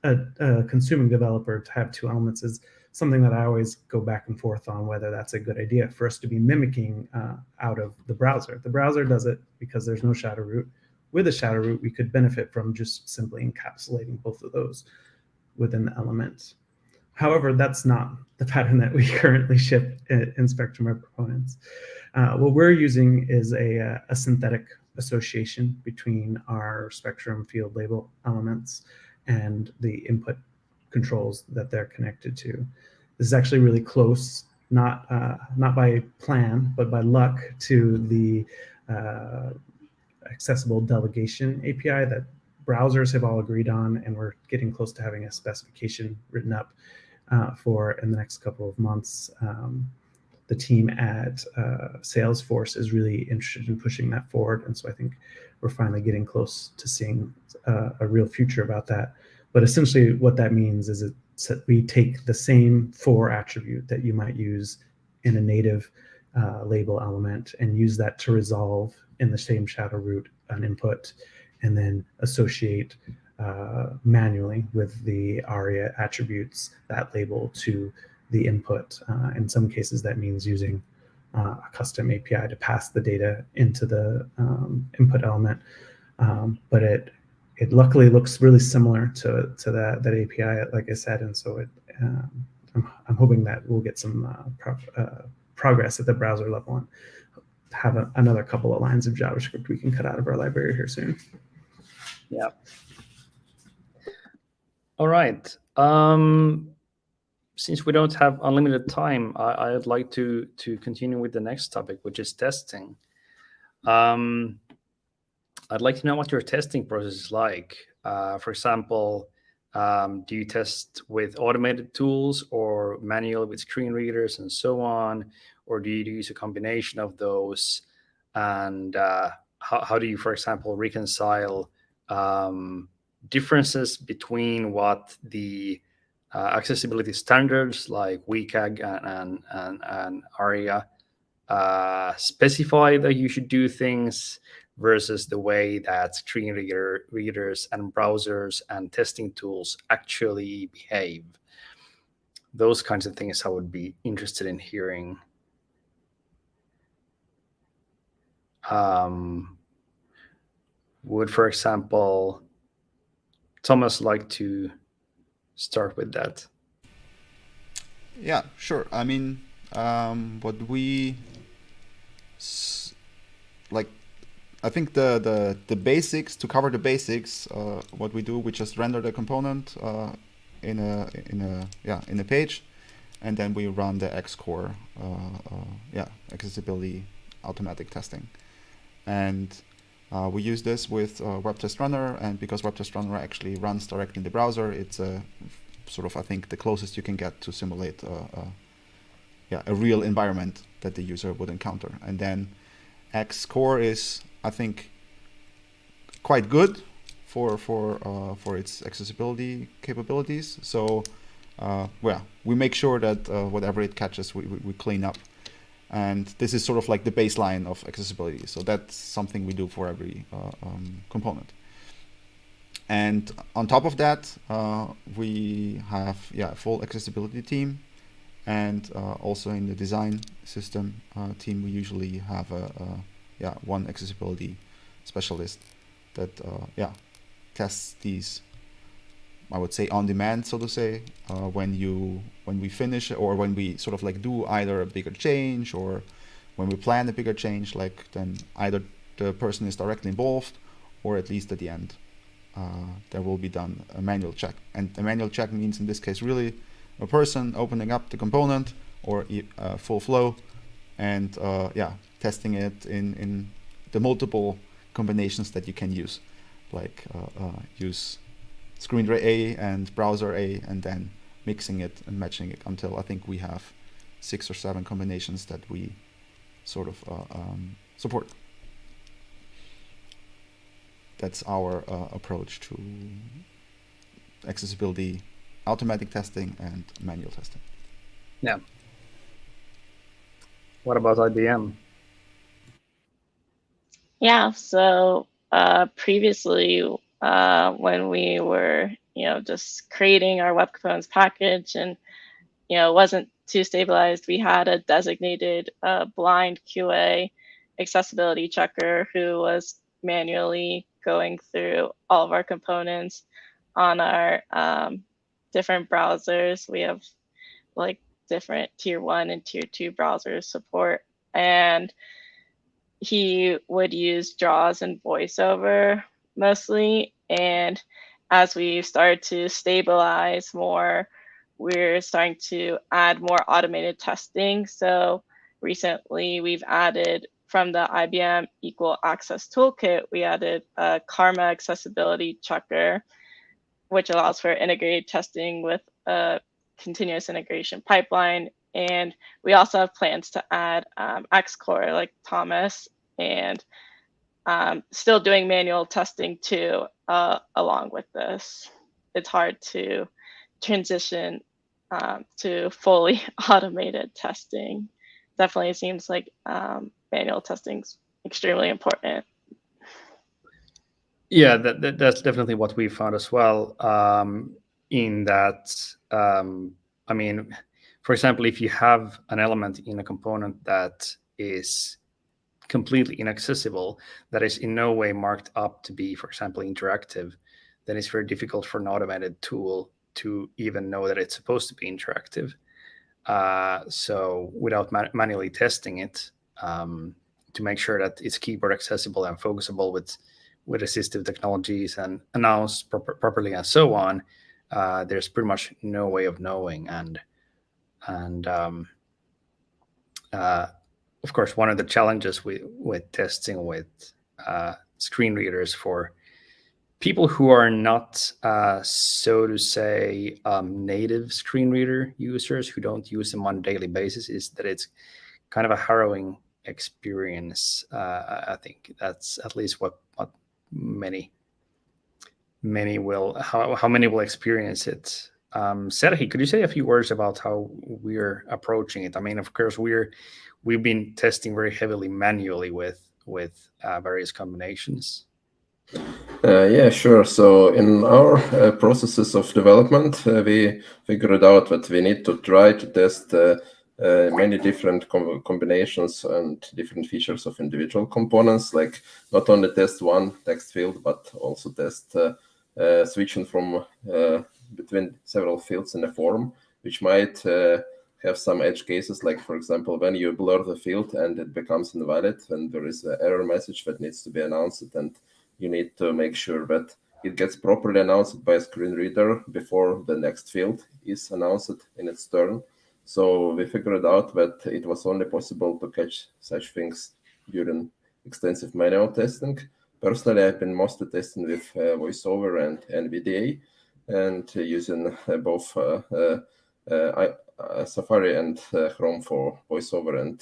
a, a consuming developer to have two elements is something that I always go back and forth on whether that's a good idea for us to be mimicking uh, out of the browser. The browser does it because there's no shadow root. With a shadow root, we could benefit from just simply encapsulating both of those within the element. However, that's not the <laughs> pattern that we currently ship in, Spectrum Web Components. Uh, what we're using is a, uh, a synthetic association between our Spectrum field label elements and the input controls that they're connected to. This is actually really close, not uh, not by plan, but by luck to the uh, accessible delegation API that browsers have all agreed on, and we're getting close to having a specification written up uh, for in the next couple of months. Um, the team at uh, Salesforce is really interested in pushing that forward, and so I think we're finally getting close to seeing uh, a real future about that. But essentially what that means is that we take the same for attribute that you might use in a native uh, label element and use that to resolve in the same shadow root an input and then associate uh, manually with the ARIA attributes that label to the input. Uh, in some cases, that means using uh, a custom API to pass the data into the um, input element. Um, but it it luckily looks really similar to to that that API, like I said, and so it um, I'm, I'm hoping that we'll get some uh, pro uh, progress at the browser level and have a, another couple of lines of JavaScript we can cut out of our library here soon. Yeah. All right. Um, since we don't have unlimited time, I, would like to to continue with the next topic, which is testing. Um, I'd like to know what your testing process is like. Uh, for example, um, do you test with automated tools or manual with screen readers and so on? Or do you use a combination of those? And uh, how, how do you, for example, reconcile um, differences between what the uh, accessibility standards like WCAG and, and, and, and ARIA uh, specify that you should do things versus the way that screen reader, readers and browsers and testing tools actually behave. Those kinds of things I would be interested in hearing. Um, would, for example, Thomas like to start with that? Yeah, sure. I mean, um, what we I think the, the, the basics, to cover the basics, uh, what we do, we just render the component uh, in a in a yeah in a page, and then we run the axe-core uh, uh yeah accessibility automatic testing, and uh, we use this with uh, WebTest Runner, and because WebTest Runner actually runs directly in the browser, it's a sort of I think the closest you can get to simulate yeah a real environment that the user would encounter, and then axe-core is I think, quite good for for uh, for its accessibility capabilities. So, uh, well, we make sure that uh, whatever it catches, we, we, we, clean up. And this is sort of like the baseline of accessibility. So that's something we do for every uh, um, component. And on top of that, uh, we have yeah a full accessibility team. And uh, also in the design system team, we usually have a, a yeah one accessibility specialist that uh, yeah tests these I would say on demand so to say uh, when you when we finish or when we sort of like do either a bigger change or when we plan a bigger change like then either the person is directly involved or at least at the end uh, there will be done a manual check. And a manual check means in this case really a person opening up the component or uh, full flow and uh, yeah testing it in, in the multiple combinations that you can use, like uh, uh, use screen reader A and browser A, and then mixing it and matching it until I think we have six or seven combinations that we sort of uh, um, support. That's our uh, approach to accessibility, automatic testing, and manual testing. Yeah. What about IBM? Yeah, so uh, previously, uh, when we were, you know, just creating our web components package and, you know, it wasn't too stabilized, we had a designated uh, blind QA accessibility checker who was manually going through all of our components on our um, different browsers. We have like different tier one and tier two browsers support. And he would use JAWS and voiceover mostly. And as we started to stabilize more, we're starting to add more automated testing. So recently we've added from the IBM Equal Access Toolkit, we added a Karma accessibility checker, which allows for integrated testing with a continuous integration pipeline and we also have plans to add um, axe-core like Thomas and um, still doing manual testing too uh, along with this. It's hard to transition um, to fully <laughs> automated testing. Definitely seems like um, manual testing is extremely important. Yeah, that, that, that's definitely what we found as well. Um, in that, um, I mean, for example, if you have an element in a component that is completely inaccessible, that is in no way marked up to be, for example, interactive, then it's very difficult for an automated tool to even know that it's supposed to be interactive. Uh, so without man manually testing it um, to make sure that it's keyboard accessible and focusable with with assistive technologies and announced pro properly and so on, uh, there's pretty much no way of knowing. And and um, uh, of course, one of the challenges with with testing with uh, screen readers for people who are not, uh, so to say, um, native screen reader users who don't use them on a daily basis is that it's kind of a harrowing experience. Uh, I think that's at least what, what many many will how, how many will experience it. Um, Serhi, could you say a few words about how we're approaching it? I mean, of course, we're we've been testing very heavily manually with with uh, various combinations. Uh, yeah, sure. So in our uh, processes of development, uh, we figured out that we need to try to test uh, uh, many different com combinations and different features of individual components, like not only test one text field, but also test uh, Uh, switching from uh, between several fields in a form, which might uh, have some edge cases, like for example, when you blur the field and it becomes invalid, then there is an error message that needs to be announced and you need to make sure that it gets properly announced by a screen reader before the next field is announced in its turn. So we figured out that it was only possible to catch such things during extensive manual testing. Personally, I've been mostly testing with uh, VoiceOver and NVDA and uh, using uh, both uh, uh, uh, Safari and Chrome for VoiceOver and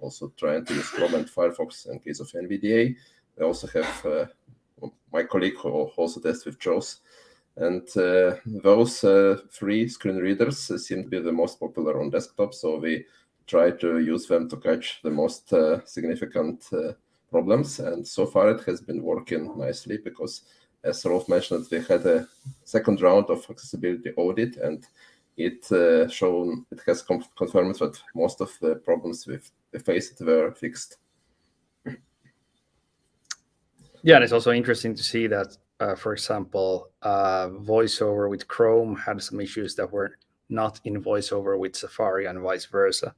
also trying to use Chrome and Firefox in case of NVDA. I also have my colleague who also tests with JAWS. And uh, those uh, three screen readers seem to be the most popular on desktop, so we try to use them to catch the most uh, significant uh, problems. And so far it has been working nicely because, as Rolf mentioned, we had a second round of accessibility audit, and it uh, shown it has confirmed that most of the problems we faced were fixed. Yeah, and it's also interesting to see that, uh, for example, uh, VoiceOver with Chrome had some issues that were not in VoiceOver with Safari and vice versa.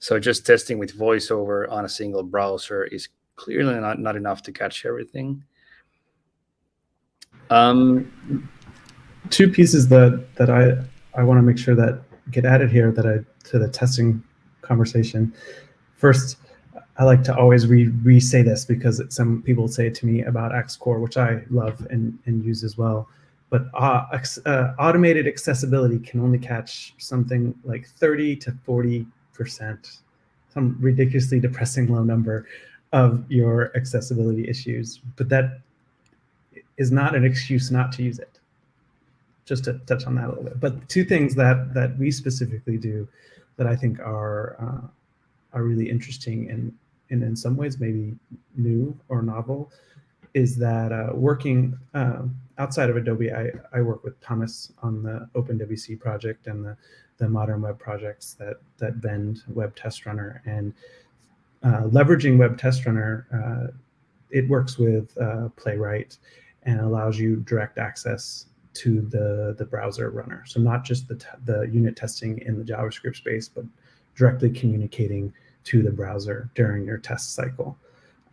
So just testing with VoiceOver on a single browser is clearly not, not enough to catch everything. Um, two pieces that that I I want to make sure that get added here that I to the testing conversation. First, I like to always re, re say this because it, some people say it to me about axe-core, which I love and, and use as well. But uh, uh, automated accessibility can only catch something like 30 to 40 percent, some ridiculously depressing low number of your accessibility issues. But that is not an excuse not to use it. Just to touch on that a little bit. But two things that that we specifically do that I think are uh, are really interesting and and in some ways maybe new or novel, is that uh, working uh, outside of Adobe, I, I work with Thomas on the OpenWC project and the, the modern web projects that, that bend Web Test Runner. And leveraging Web Test Runner, uh, it works with uh, Playwright and allows you direct access to the, the browser runner. So not just the, the unit testing in the JavaScript space, but directly communicating to the browser during your test cycle.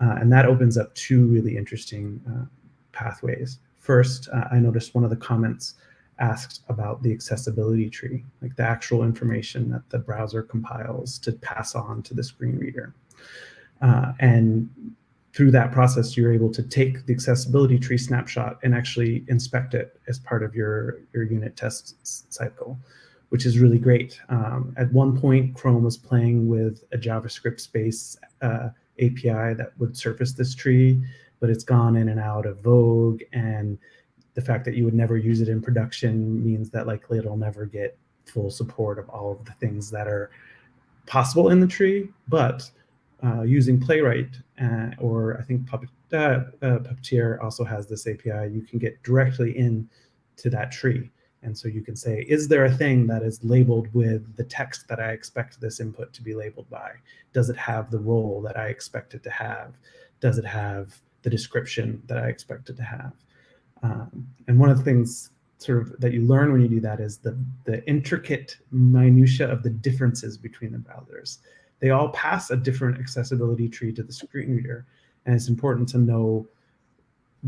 Uh, and that opens up two really interesting uh, pathways. First, uh, I noticed one of the comments asked about the accessibility tree, like the actual information that the browser compiles to pass on to the screen reader. Uh, and through that process, you're able to take the accessibility tree snapshot and actually inspect it as part of your, your unit test cycle which is really great. Um, at one point, Chrome was playing with a JavaScript space uh, API that would surface this tree, but it's gone in and out of vogue. And the fact that you would never use it in production means that likely it'll never get full support of all of the things that are possible in the tree. But uh, using Playwright, uh, or I think Puppet, uh, uh, Puppeteer also has this API, you can get directly in to that tree. And so you can say, is there a thing that is labeled with the text that I expect this input to be labeled by? Does it have the role that I expect it to have? Does it have the description that I expect it to have? Um, and one of the things sort of that you learn when you do that is the, the intricate minutia of the differences between the browsers. They all pass a different accessibility tree to the screen reader. And it's important to know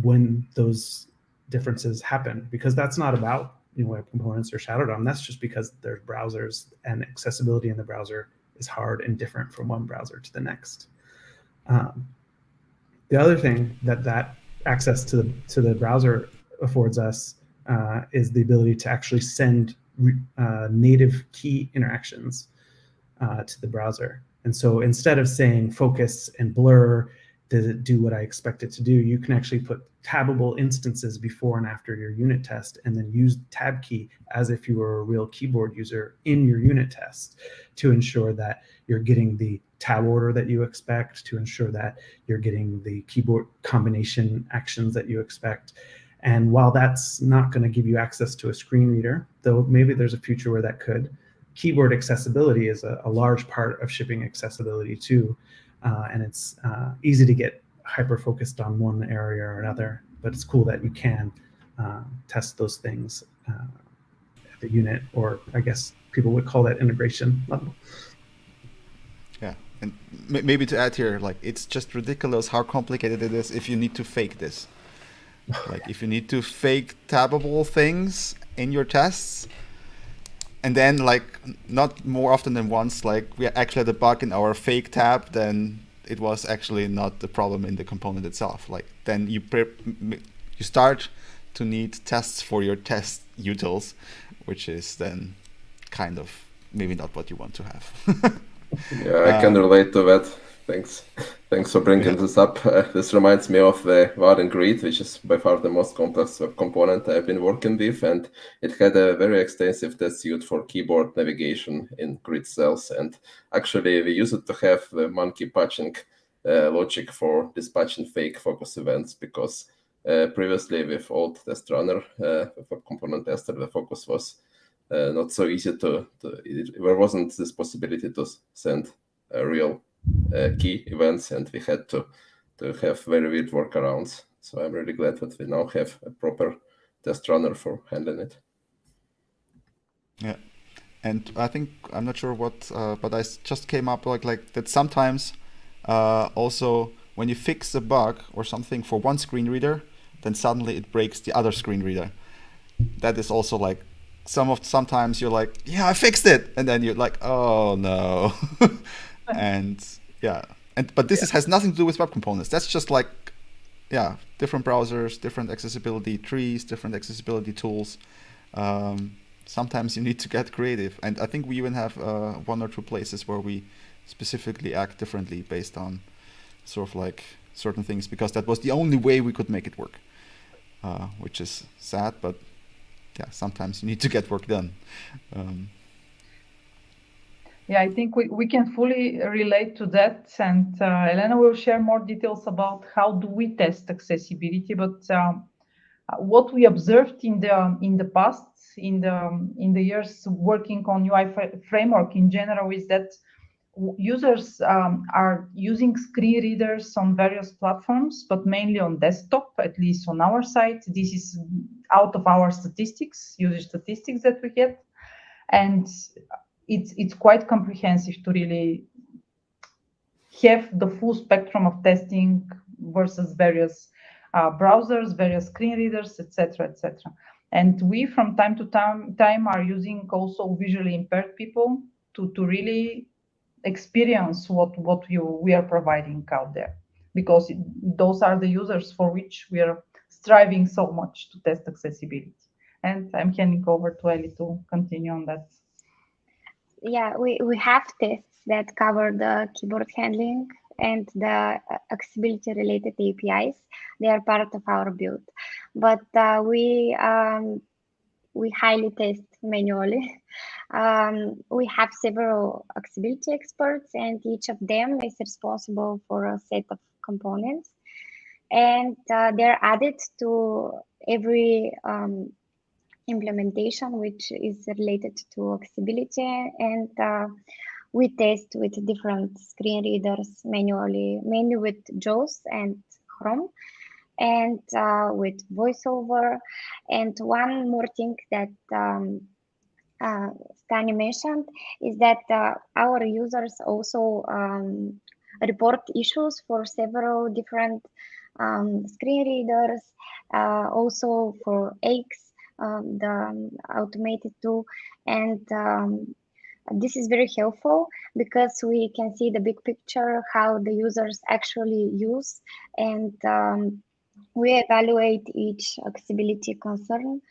when those differences happen because that's not about you know, web components or Shadow DOM. That's just because there's browsers and accessibility in the browser is hard and different from one browser to the next. Um, the other thing that that access to the, to the browser affords us uh, is the ability to actually send uh, native key interactions uh, to the browser. And so instead of saying focus and blur does it do what I expect it to do? You can actually put tabbable instances before and after your unit test and then use tab key as if you were a real keyboard user in your unit test to ensure that you're getting the tab order that you expect, to ensure that you're getting the keyboard combination actions that you expect. And while that's not going to give you access to a screen reader, though maybe there's a future where that could, keyboard accessibility is a, a large part of shipping accessibility too uh, and it's uh, easy to get hyper focused on one area or another. But it's cool that you can uh, test those things uh, at the unit, or I guess people would call that integration level. Yeah, and maybe to add here, like it's just ridiculous how complicated it is if you need to fake this. <laughs> like if you need to fake tabbable things in your tests, and then like not more often than once like we actually had a bug in our fake tab then it was actually not the problem in the component itself. Like then you you start to need tests for your test utils which is then kind of maybe not what you want to have. <laughs> Yeah i can um, relate to that Thanks. <laughs> Thanks for bringing yeah. this up. Uh, this reminds me of the Vaadin Grid, which is by far the most complex component I've been working with, and it had a very extensive test suite for keyboard navigation in grid cells. And actually, we used it to have the monkey patching uh, logic for dispatching fake focus events because uh, previously with old test runner, uh, a component tester, the focus was uh, not so easy to, to it, there wasn't this possibility to send a real key events, and we had to to have very weird workarounds. So I'm really glad that we now have a proper test runner for handling it. Yeah, and I think I'm not sure what, uh, but I just came up like like that sometimes uh, also when you fix a bug or something for one screen reader, then suddenly it breaks the other screen reader. That is also like some of sometimes you're like, yeah, I fixed it, and then you're like, oh no. <laughs> and <laughs> yeah, and but this yeah. is, has nothing to do with web components. That's just like yeah, different browsers, different accessibility trees, different accessibility tools. Um, sometimes you need to get creative, and I think we even have uh, one or two places where we specifically act differently based on sort of like certain things because that was the only way we could make it work, uh, which is sad, but yeah, sometimes you need to get work done. Um, yeah, I think we, we can fully relate to that. And uh, Elena will share more details about how do we test accessibility. But um, what we observed in the in the past, in the in the years working on UI framework in general, is that users um, are using screen readers on various platforms, but mainly on desktop, at least on our site. This is out of our statistics, user statistics that we get. And it's it's quite comprehensive to really have the full spectrum of testing versus various uh, browsers, various screen readers, etc., etc. And we, from time to time, time are using also visually impaired people to to really experience what what you we are providing out there, because it, those are the users for which we are striving so much to test accessibility. And I'm handing over to Ellie to continue on that yeah, we, we have tests that cover the keyboard handling and the uh, accessibility related APIs. They are part of our build, but uh, we um, we highly test manually. <laughs> Um, we have several accessibility experts and each of them is responsible for a set of components and uh, they're added to every um, implementation which is related to accessibility and uh, we test with different screen readers manually, mainly with JAWS and Chrome and uh, with voiceover. And one more thing that um, uh, Stani mentioned is that uh, our users also um, report issues for several different um, screen readers, uh, also for X, um, the automated tool. And um, this is very helpful because we can see the big picture, how the users actually use and um, we evaluate each accessibility concern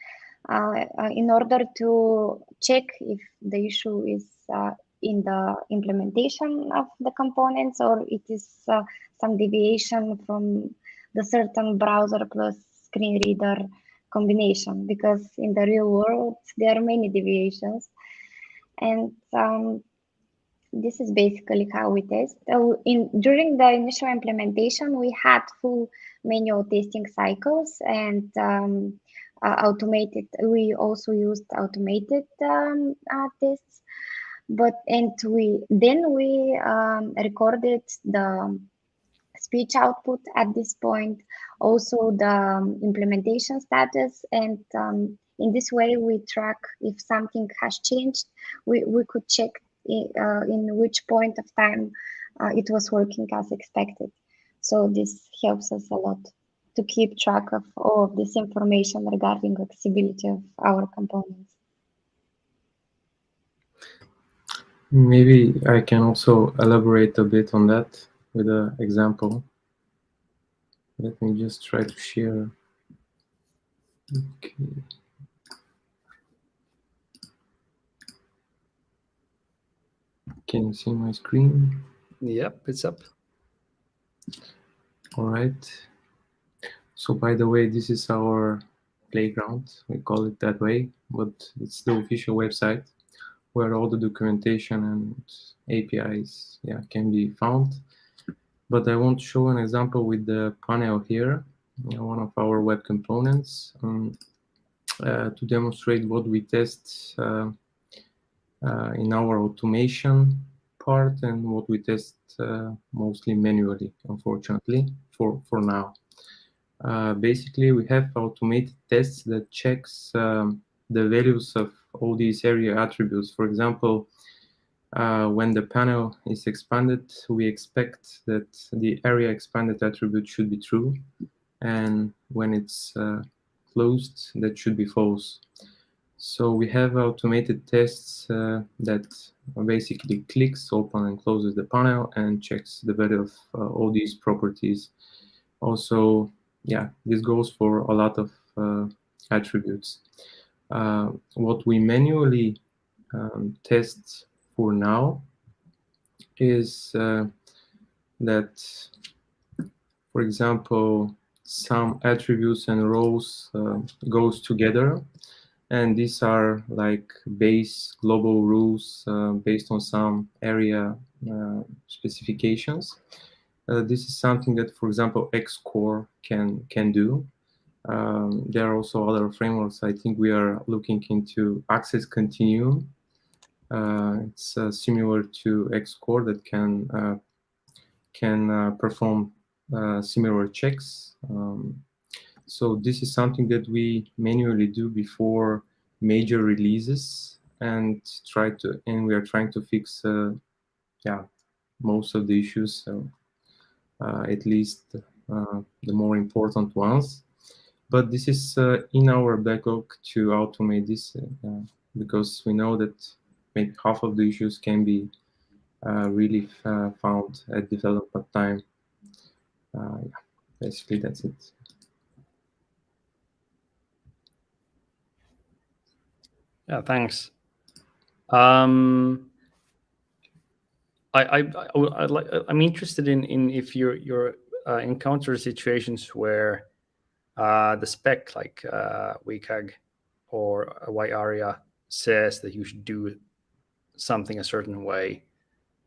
uh, uh, in order to check if the issue is uh, in the implementation of the components or it is uh, some deviation from the certain browser plus screen reader combination because in the real world there are many deviations and um, this is basically how we test. Uh, in during the initial implementation, we had full manual testing cycles and um, uh, automated. We also used automated um, uh, tests, but and we then we um, recorded the speech output at this point, also the um, implementation status, and um, in this way we track if something has changed. We we could check in, uh, in which point of time uh, it was working as expected. So this helps us a lot to keep track of all of this information regarding accessibility of our components. Maybe I can also elaborate a bit on that with an example. Let me just try to share. Okay. Can you see my screen? Yep, it's up. All right. So by the way, this is our playground. We call it that way, but it's the official website where all the documentation and APIs yeah, can be found. But I want to show an example with the panel here, one of our web components, um, uh, to demonstrate what we test uh, uh, in our automation part and what we test uh, mostly manually, unfortunately, for, for now. Uh, basically, we have automated tests that checks um, the values of all these ARIA attributes. For example, uh, when the panel is expanded, we expect that the ARIA expanded attribute should be true. And when it's uh, closed, that should be false. So we have automated tests uh, that basically clicks, open and closes the panel and checks the value of uh, all these properties. Also, yeah, this goes for a lot of uh, attributes. Uh, what we manually um, test for now is uh, that, for example, some attributes and rows uh, goes together and these are like base global rules uh, based on some ARIA uh, specifications. Uh, this is something that, for example, axe-core can can do. Um, there are also other frameworks. I think we are looking into Access Continuum. Uh, it's uh, similar to axe-core that can uh, can perform similar checks. Um, so this is something that we manually do before major releases and try to, and we are trying to fix, uh, yeah, most of the issues. So uh, at least uh, the more important ones. But this is uh, in our backlog to automate this uh, because we know that maybe half of the issues can be uh, really found at development time. yeah, basically that's it. Yeah, thanks. Um, I, I, I, like, I'm interested in, in if you're, you're uh, encounter situations where uh, the spec like uh, WCAG or WAI-ARIA says that you should do something a certain way,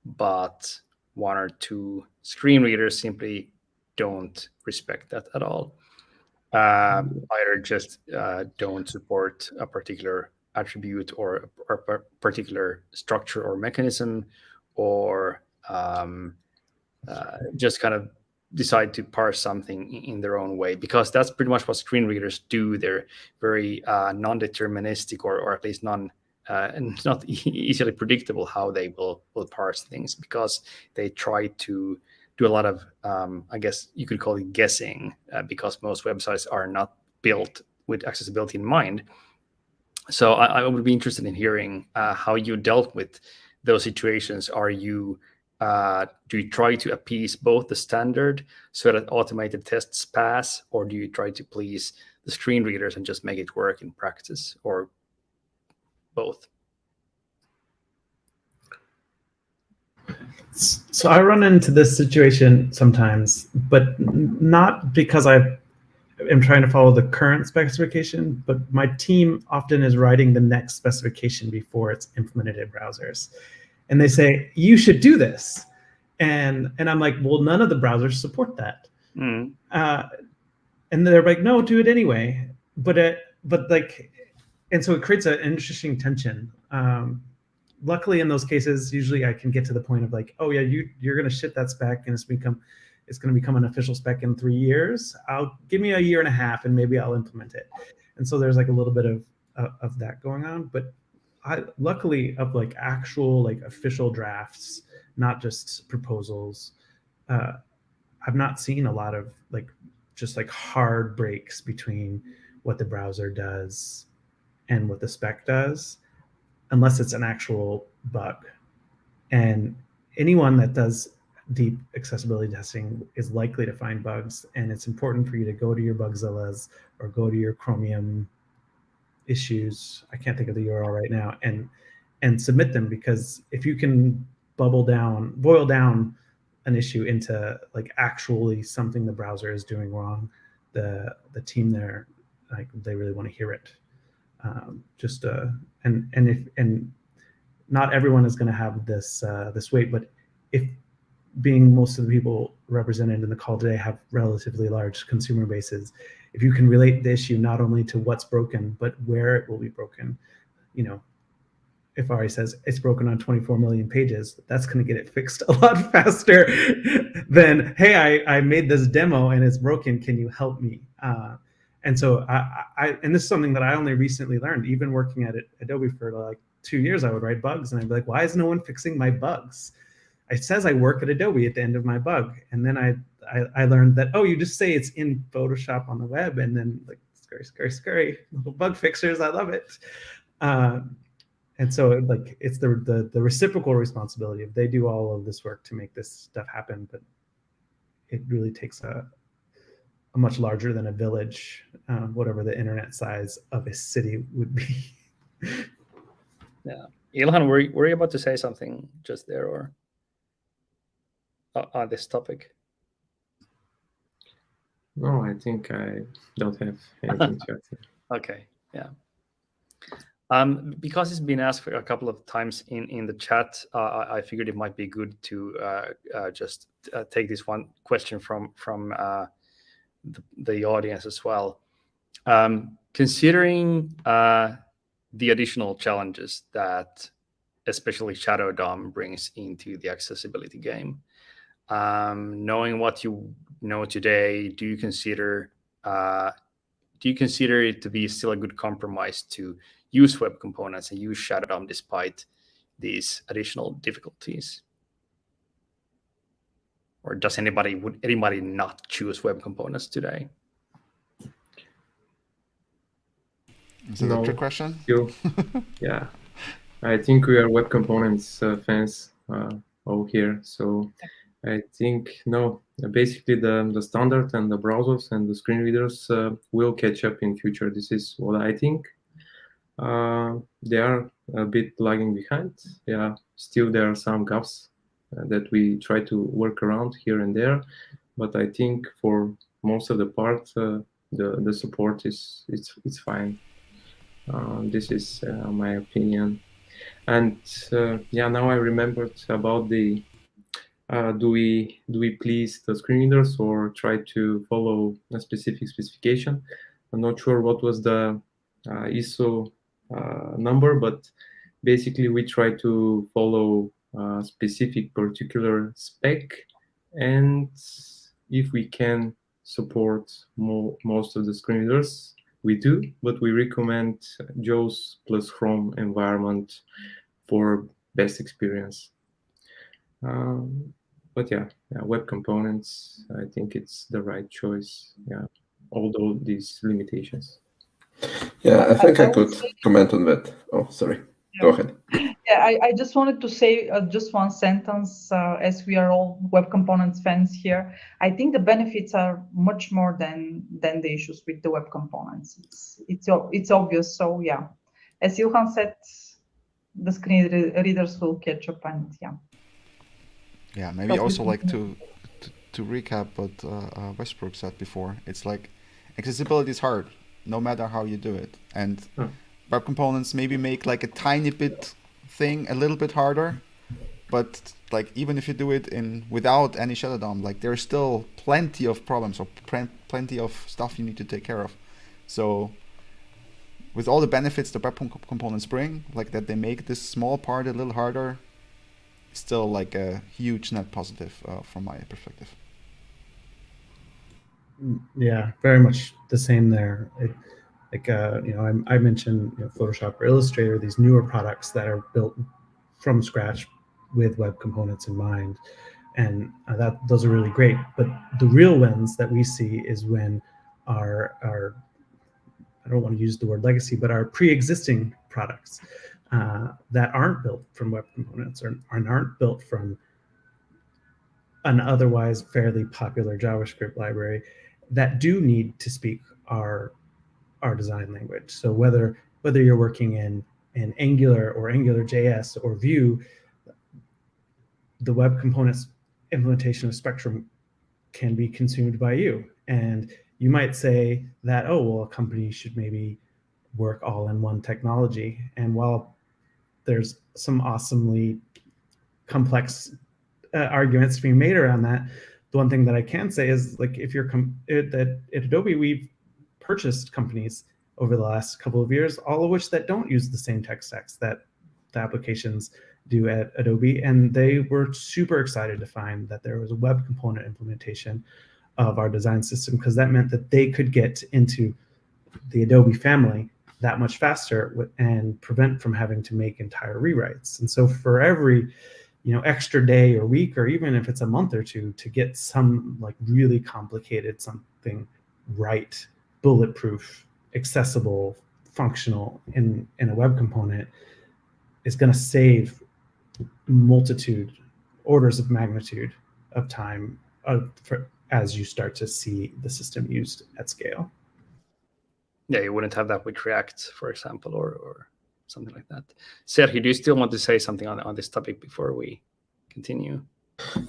but one or two screen readers simply don't respect that at all. Uh, either just uh, don't support a particular attribute or, or a particular structure or mechanism, or um, uh, just kind of decide to parse something in their own way because that's pretty much what screen readers do. They're very uh, non-deterministic or, or at least non uh, and it's not <laughs> easily predictable how they will will parse things because they try to do a lot of um, I guess you could call it guessing uh, because most websites are not built with accessibility in mind. So I, I would be interested in hearing uh, how you dealt with those situations. Are you uh, do you try to appease both the standard so that automated tests pass, or do you try to please the screen readers and just make it work in practice, or both? So I run into this situation sometimes, but not because I am trying to follow the current specification, but my team often is writing the next specification before it's implemented in browsers and they say you should do this and and i'm like well none of the browsers support that mm. uh, and they're like no do it anyway but it but like and so it creates an interesting tension. Um, luckily in those cases usually i can get to the point of like oh yeah you you're going to ship that spec and it's become it's going to become an official spec in three years. I'll give me a year and a half and maybe i'll implement it. And so there's like a little bit of uh, of that going on. But I luckily of like actual like official drafts, not just proposals. Uh, I've not seen a lot of like just like hard breaks between what the browser does and what the spec does, unless it's an actual bug. And anyone that does deep accessibility testing is likely to find bugs. And it's important for you to go to your Bugzillas or go to your Chromium issues i can't think of the url right now and and submit them because if you can bubble down boil down an issue into like actually something the browser is doing wrong the the team there like they really want to hear it um, just uh and and if and not everyone is going to have this uh, this weight but if being most of the people represented in the call today have relatively large consumer bases if you can relate the issue not only to what's broken, but where it will be broken, you know, if Ari says it's broken on 24 million pages, that's going to get it fixed a lot <laughs> faster than, hey, I, I made this demo and it's broken. Can you help me? Uh, and so I, I, and this is something that I only recently learned, even working at Adobe for like two years, I would write bugs and I'd be like, why is no one fixing my bugs? It says I work at Adobe at the end of my bug. And then I I, I learned that, oh, you just say it's in Photoshop on the web and then like scurry, scurry, scurry, little bug fixers. I love it. Um, and so like it's the, the, the reciprocal responsibility of they do all of this work to make this stuff happen, but it really takes a much larger than a village, um, whatever the internet size of a city would be. yeah. Ilhan, were, were you about to say something just there or uh, on this topic? No, I think I don't have anything to add. <laughs> okay, yeah. Um, because it's been asked a couple of times in, in the chat, uh, I figured it might be good to uh, uh, just uh, take this one question from from uh, the, audience as well. Um, considering uh, the additional challenges that especially Shadow DOM brings into the accessibility game, um, knowing what you know today, do you consider uh, do you consider it to be still a good compromise to use web components and use Shadow DOM despite these additional difficulties? Or does anybody would anybody not choose web components today? Is it no. a trick question? You, <laughs> yeah, I think we are web components uh, fans uh, over here, so I think no. Basically, the the standard and the browsers and the screen readers uh, will catch up in future. This is what I think. Uh, they are a bit lagging behind. Yeah, still there are some gaps that we try to work around here and there, but I think for most of the part, uh, the the support is it's it's fine. Uh, this is uh, my opinion. And uh, yeah, now I remembered about the uh, do we do we please the screen readers or try to follow a specific specification? I'm not sure what was the uh, ISO uh, number, but basically we try to follow specific particular spec, and if we can support mo most of the screen readers, we do. But we recommend JAWS plus Chrome environment for best experience. Um, but yeah, yeah, web components, I think it's the right choice. Yeah, although these limitations. Yeah, I think I, I could comment on that. Oh, sorry. Yeah. Go ahead. <clears throat> Yeah, I, I just wanted to say uh, just one sentence, uh, as we are all web components fans here. I think the benefits are much more than than the issues with the web components. It's it's it's obvious. So yeah, as Johan said, the screen readers will catch up and yeah. Yeah, maybe also like to, to, to recap what uh, uh, Westbrook said before. It's like accessibility is hard, no matter how you do it, and hmm. web components maybe make like a tiny bit thing a little bit harder, but like even if you do it in without any shadow DOM, like there's still plenty of problems or plenty of stuff you need to take care of. So with all the benefits the web components bring, like that they make this small part a little harder, still like a huge net positive uh, from my perspective. Mm, yeah, very much the same there. It, like uh, you know, I, I mentioned you know, Photoshop or Illustrator, these newer products that are built from scratch with web components in mind, and uh, that those are really great. But the real wins that we see is when our our I don't want to use the word legacy, but our pre-existing products uh, that aren't built from web components or, or aren't built from an otherwise fairly popular JavaScript library that do need to speak our our design language. So whether whether you're working in in Angular or Angular JS or Vue, the web components implementation of Spectrum can be consumed by you. And you might say that, oh, well, a company should maybe work all in one technology. And while there's some awesomely complex uh, arguments being made around that. The one thing that I can say is like if you're it, at, at Adobe, we've purchased companies over the last couple of years, all of which that don't use the same tech stacks that the applications do at Adobe. And they were super excited to find that there was a web component implementation of our design system because that meant that they could get into the Adobe family that much faster and prevent from having to make entire rewrites. And so for every you know extra day or week or even if it's a month or two to get some like really complicated something right bulletproof accessible functional in in a web component is going to save multitude orders of magnitude of time uh, for, as you start to see the system used at scale yeah, you wouldn't have that with React, for example, or, or something like that. Sergio, do you still want to say something on, on this topic before we continue?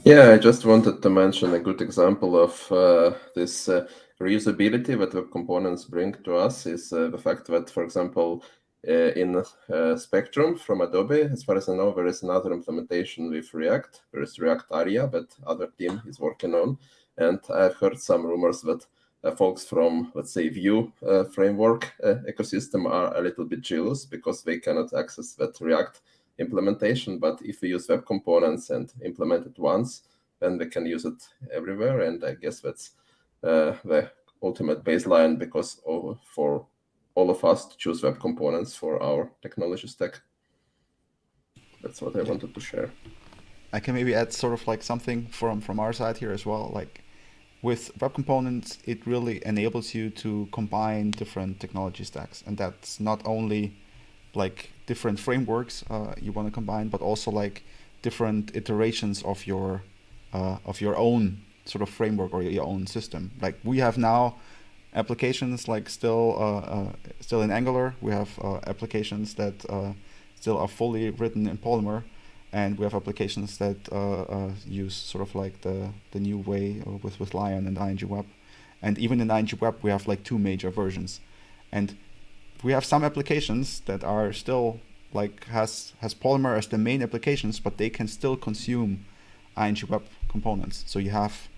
Yeah, I just wanted to mention a good example of uh, this uh, reusability that web components bring to us is uh, the fact that, for example, uh, in uh, Spectrum from Adobe, as far as I know, there is another implementation with React. There is React Aria that other team is working on. And I've heard some rumors that uh, folks from, let's say, Vue framework ecosystem are a little bit jealous because they cannot access that React implementation. But if we use web components and implement it once, then we can use it everywhere. And I guess that's uh, the ultimate baseline because for all of us to choose web components for our technology stack. That's what I wanted to share. I can maybe add sort of like something from from our side here as well. Like with web components, it really enables you to combine different technology stacks. And that's not only like different frameworks uh, you want to combine, but also like different iterations of your uh, of your own sort of framework or your own system. Like we have now applications like still uh, uh still in Angular. We have uh, applications that uh, still are fully written in Polymer and we have applications that use sort of like the the new way with with Lion and ING Web, and even in ING Web we have like two major versions, and we have some applications that are still like has has Polymer as the main applications, but they can still consume ING Web components. So you have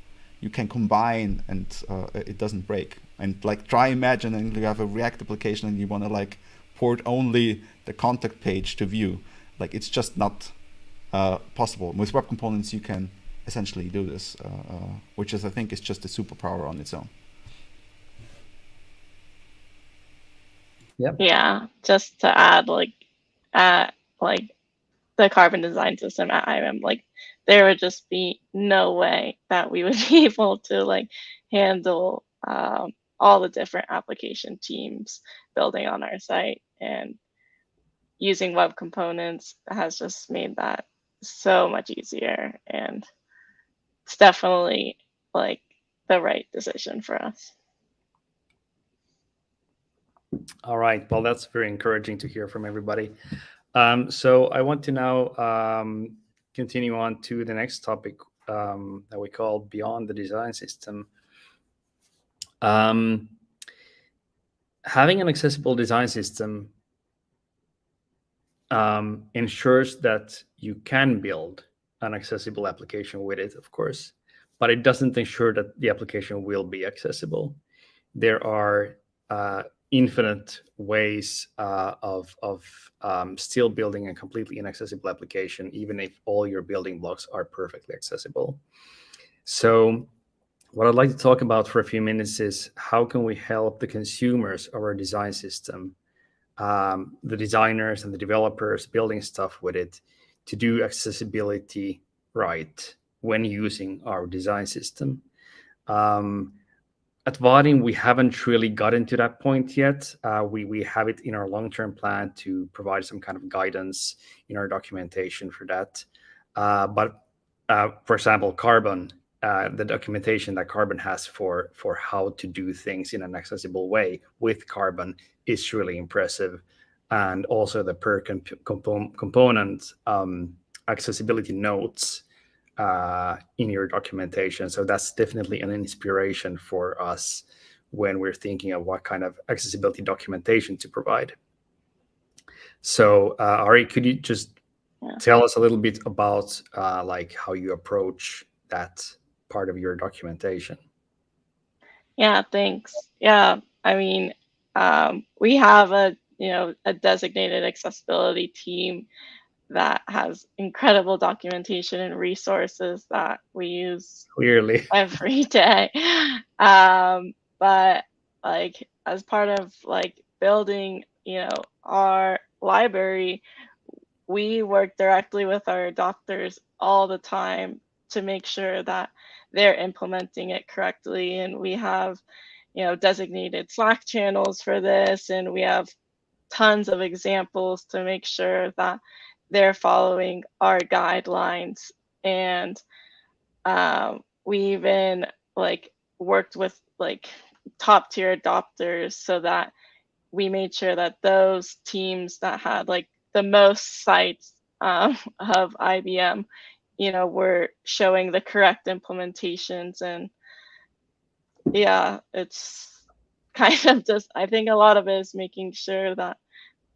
you can combine and uh, it doesn't break. And like try imagining you have a React application and you want to like port only the contact page to Vue. Like it's just not uh, possible. With web components, you can essentially do this, uh, uh, which is I think is just a superpower on its own. Yep. Yeah, just to add, like, at like the carbon design system at IBM, like there would just be no way that we would <laughs> be able to like handle um, all the different application teams building on our site and using web components has just made that so much easier and it's definitely like the right decision for us. All right. Well, that's very encouraging to hear from everybody. Um, so I want to now um, continue on to the next topic um, that we call Beyond the Design System. Um, having an accessible design system um, ensures that you can build an accessible application with it, of course, but it doesn't ensure that the application will be accessible. There are uh, infinite ways uh, of, of um, still building a completely inaccessible application, even if all your building blocks are perfectly accessible. So what I'd like to talk about for a few minutes is how can we help the consumers of our design system, um, the designers and the developers building stuff with it, to do accessibility right when using our design system. Um, at Vaadin, we haven't really gotten to that point yet. Uh, we, we have it in our long-term plan to provide some kind of guidance in our documentation for that. Uh, but uh, for example, Carbon, uh, the documentation that Carbon has for, for how to do things in an accessible way with Carbon is really impressive. And also the per comp component um, accessibility notes uh, in your documentation. So that's definitely an inspiration for us when we're thinking of what kind of accessibility documentation to provide. So uh, Ari, could you just yeah. tell us a little bit about uh, like how you approach that part of your documentation? Yeah, thanks. Yeah, I mean, um, we have a you know a designated accessibility team that has incredible documentation and resources that we use clearly <laughs> every day. Um, but like as part of like building, you know, our library, we work directly with our doctors all the time to make sure that they're implementing it correctly. And we have, you know, designated Slack channels for this, and we have tons of examples to make sure that they're following our guidelines. And um, we even like worked with like top tier adopters so that we made sure that those teams that had like the most sites um, <laughs> of IBM, you know, were showing the correct implementations. And yeah, it's <laughs> kind of just, I think a lot of it is making sure that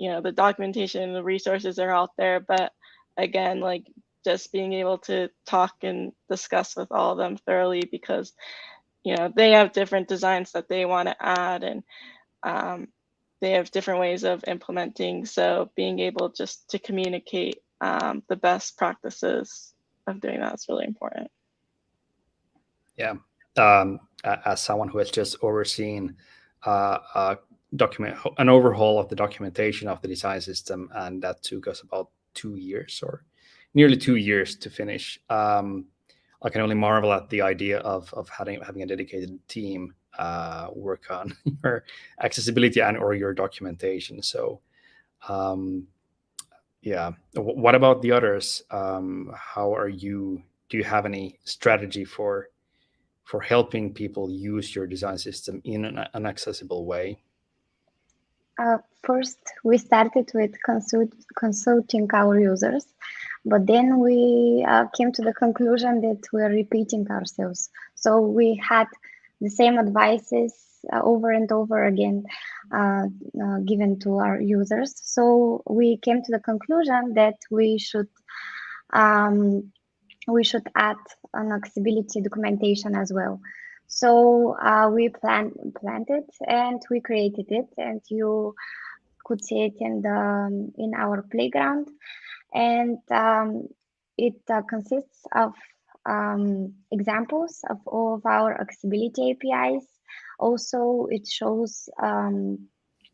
you know the documentation and the resources are out there but again like just being able to talk and discuss with all of them thoroughly because you know they have different designs that they want to add and um, they have different ways of implementing. So being able just to communicate um, the best practices of doing that is really important. Yeah. Um, as someone who has just overseen uh, uh, document an overhaul of the documentation of the design system, and that took us about two years or nearly two years to finish. Um, I can only marvel at the idea of of having having a dedicated team uh, work on <laughs> your accessibility and or your documentation. So, um, yeah. What about the others? Um, how are you? Do you have any strategy for for helping people use your design system in an, an accessible way? Uh, first, we started with consult consulting our users, but then we uh, came to the conclusion that we're repeating ourselves. So we had the same advices uh, over and over again uh, uh, given to our users. So we came to the conclusion that we should um, we should add an accessibility documentation as well. So uh, we plan, planned it and we created it and you could see it in the in our playground and um, it uh, consists of um, examples of all of our accessibility APIs. Also, it shows um,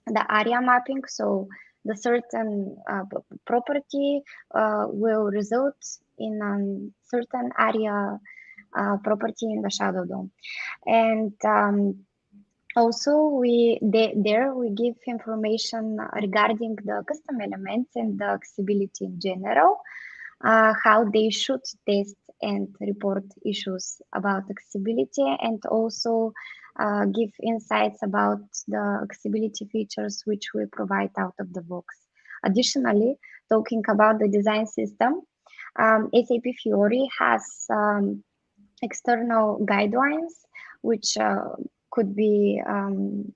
the ARIA mapping. So the certain uh, property uh, will result in a certain ARIA property in the Shadow DOM. And um, also we there we give information regarding the custom elements and the accessibility in general, uh, how they should test and report issues about accessibility and also uh, give insights about the accessibility features which we provide out of the box. Additionally, talking about the design system, um, SAP Fiori has um, external guidelines which uh, could be um,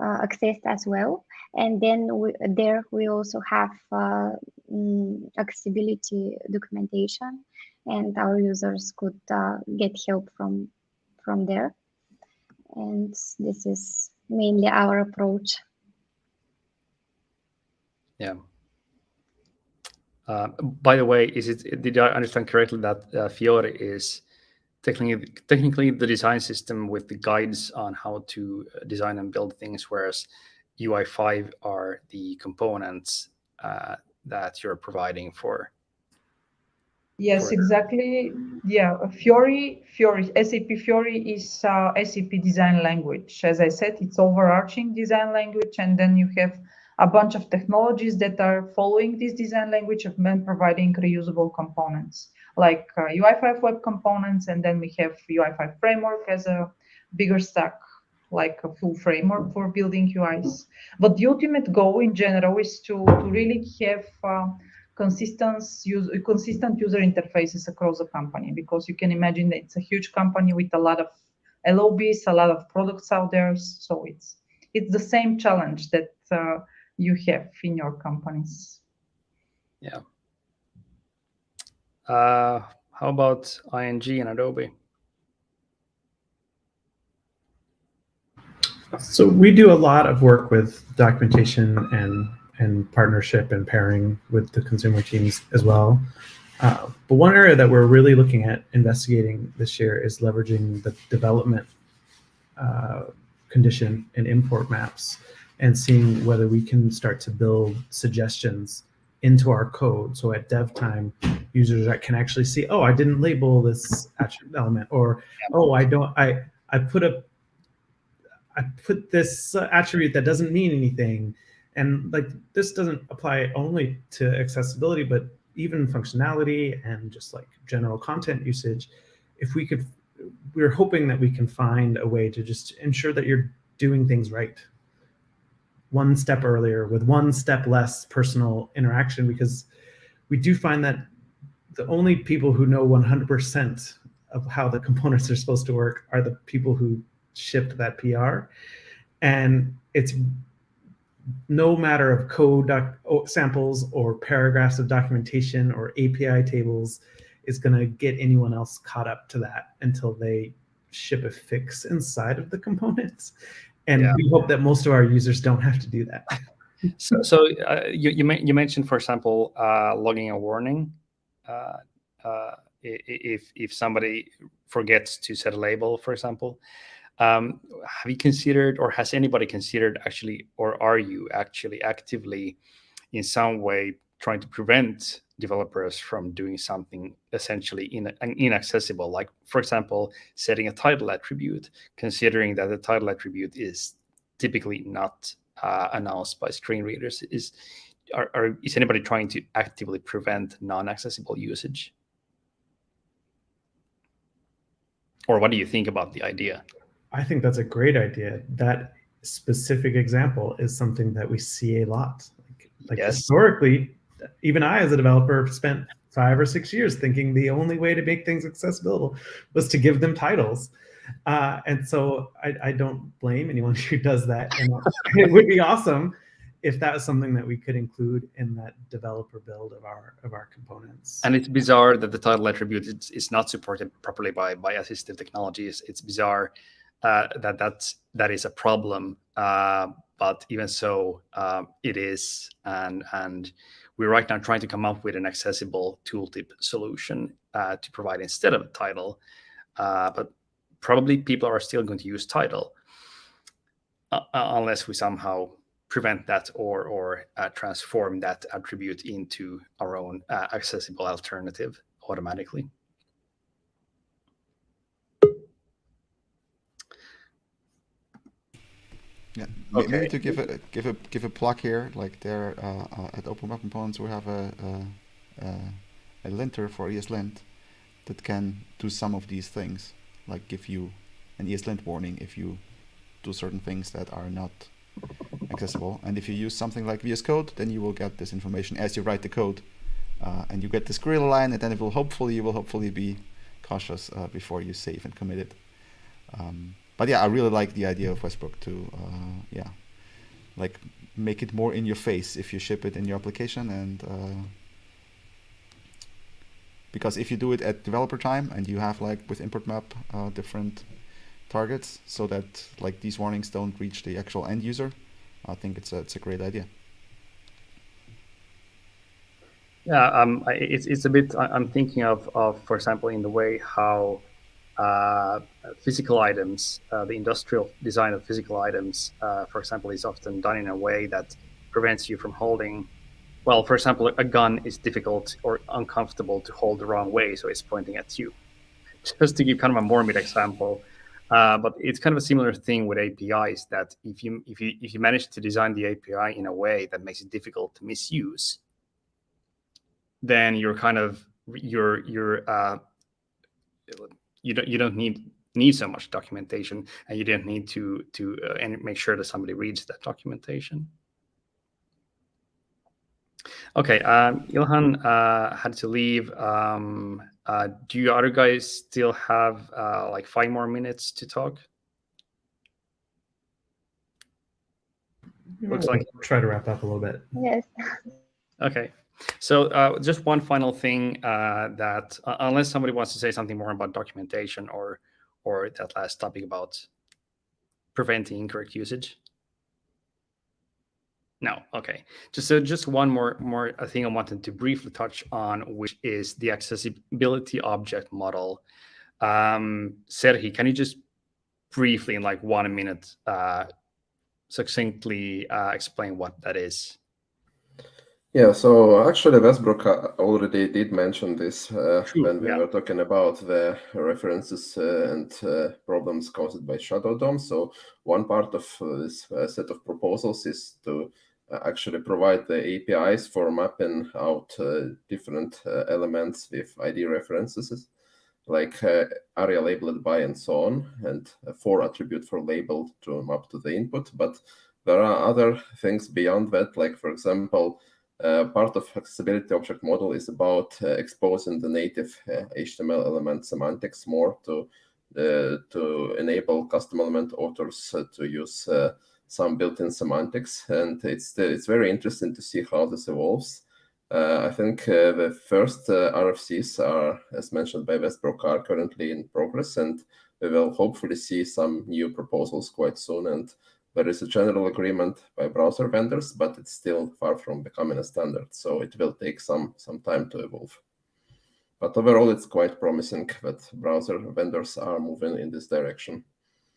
uh, accessed as well. And then we, there we also have uh, mm, accessibility documentation and our users could get help from, from there. And this is mainly our approach. Yeah. Uh, by the way, is it did I understand correctly that uh, Fiori is technically technically the design system with the guides on how to uh, design and build things, whereas UI5 are the components uh, that you're providing for. Yes, for... exactly. Yeah, Fiori, Fiori, SAP Fiori is uh, SAP design language. As I said, it's overarching design language, and then you have a bunch of technologies that are following this design language of men providing reusable components like uh, UI5 web components, and then we have UI5 framework as a bigger stack, like a full framework for building UIs. But the ultimate goal in general is to, to really have uh, consistent, use, consistent user interfaces across the company, because you can imagine that it's a huge company with a lot of LOBs, a lot of products out there. So it's it's the same challenge that uh, you have in your companies. Yeah. Uh, how about ING and Adobe? So we do a lot of work with documentation and and partnership and pairing with the consumer teams as well. Uh, but one area that we're really looking at investigating this year is leveraging the development uh, condition and import maps and seeing whether we can start to build suggestions into our code. So at dev time, users that can actually see, oh, I didn't label this attribute element, or oh, I don't, I I put a, I put this attribute that doesn't mean anything, and like this doesn't apply only to accessibility, but even functionality and just like general content usage. If we could, we're hoping that we can find a way to just ensure that you're doing things right one step earlier with one step less personal interaction because we do find that the only people who know 100% of how the components are supposed to work are the people who shipped that PR. And it's no matter of code samples or paragraphs of documentation or API tables is going to get anyone else caught up to that until they ship a fix inside of the components. And yeah. we hope that most of our users don't have to do that. so, so uh, you you, you, mentioned, for example, uh, logging a warning. Uh, uh if if somebody forgets to set a label, for example, um, have you considered, or has anybody considered actually, or are you actually actively, in some way, trying to prevent developers from doing something essentially in, inaccessible, like, for example, setting a title attribute, considering that the title attribute is typically not uh, announced by screen readers. Is, are, are, is anybody trying to actively prevent non-accessible usage? Or what do you think about the idea? I think that's a great idea. That specific example is something that we see a lot. Like, like yes. historically, even I, as a developer, spent five or six years thinking the only way to make things accessible was to give them titles. Uh, and so I, I, don't blame anyone <laughs> who does that. <laughs> It would be awesome if that was something that we could include in that developer build of our of our components. And it's bizarre that the title attribute is, is not supported properly by by assistive technologies. It's bizarre uh, that that's that is a problem. Uh, but even so, um, it is, and and we're right now trying to come up with an accessible tooltip solution uh, to provide instead of a title. Uh, but probably people are still going to use title uh, uh, unless we somehow prevent that or or uh, transform that attribute into our own uh, accessible alternative automatically. Yeah, okay. maybe to give a give a give a plug here, like there uh, uh, at Open Web Components, we have a, a, a linter for ESLint that can do some of these things, like give you an ESLint warning if you do certain things that are not accessible. And if you use something like VS Code, then you will get this information as you write the code, uh, and you get this grid line, and then it will hopefully you will hopefully be cautious uh, before you save and commit it. Um, but yeah, I really like the idea of Westbrook to uh, yeah, like make it more in your face if you ship it in your application and uh, because if you do it at developer time and you have like with import map uh, different targets so that like these warnings don't reach the actual end user, I think it's a, it's a great idea. Yeah, um, it's it's a bit. I'm thinking of of for example in the way how uh, physical items, uh, the industrial design of physical items, uh, for example, is often done in a way that prevents you from holding. Well, for example, a gun is difficult or uncomfortable to hold the wrong way, so it's pointing at you. <laughs> Just to give kind of a morbid example, uh, but it's kind of a similar thing with APIs. That if you if you if you manage to design the API in a way that makes it difficult to misuse, then you're kind of you're you're uh, you don't you don't need need so much documentation, and you don't need to to uh, and make sure that somebody reads that documentation. Okay, um, Ilhan uh, had to leave. Um, uh, do you other guys still have uh, like five more minutes to talk? Looks like try to wrap up a little bit. Yes. Okay. So uh, just one final thing uh, that uh, unless somebody wants to say something more about documentation or or that last topic about preventing incorrect usage. No, okay. Just so just one more more thing I wanted to briefly touch on, which is the accessibility object model. Um, Serhi, can you just briefly, in like one minute, uh, succinctly uh, explain what that is? Yeah, so actually Westbrook uh, already did mention this uh, when we yeah. were talking about the references uh, and uh, problems caused by Shadow DOM. So one part of uh, this uh, set of proposals is to actually provide the APIs for mapping out different elements with ID references, like ARIA labeled by and so on, and for attribute for labeled to map to the input. But there are other things beyond that, like for example, part of accessibility object model is about uh, exposing the native HTML uh, element semantics more to to enable custom element authors to use some built-in semantics, and it's it's very interesting to see how this evolves. Uh, I think uh, the first uh, RFCs are, as mentioned by Westbrook, are currently in progress, and we will hopefully see some new proposals quite soon. And there is a general agreement by browser vendors, but it's still far from becoming a standard. So it will take some, some time to evolve. But overall, it's quite promising that browser vendors are moving in this direction.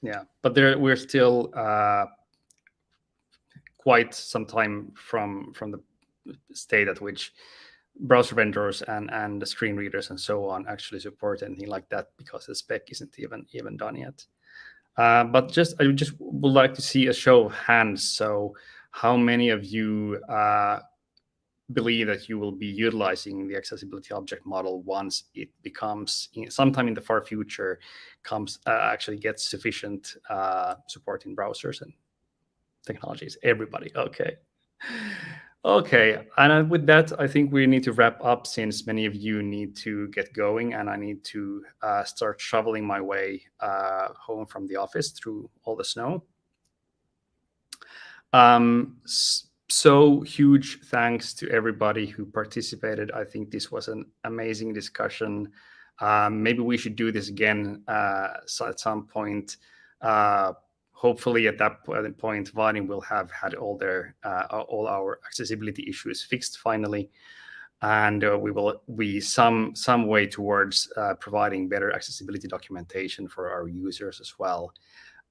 Yeah, but there we're still uh, quite some time from from the state at which browser vendors and and the screen readers and so on actually support anything like that because the spec isn't even even done yet. Uh, but just I just would like to see a show of hands. So, how many of you uh, believe that you will be utilizing the accessibility object model once it becomes, sometime in the far future, comes uh, actually gets sufficient uh, support in browsers and technologies? Everybody, okay. Okay, and with that, I think we need to wrap up since many of you need to get going, and I need to uh, start shoveling my way uh, home from the office through all the snow. Um, so huge thanks to everybody who participated. I think this was an amazing discussion. Um, maybe we should do this again uh, at some point. Hopefully at that point, Vaadin will have had all their uh, all our accessibility issues fixed finally, and uh, we will be some some way towards uh, providing better accessibility documentation for our users as well.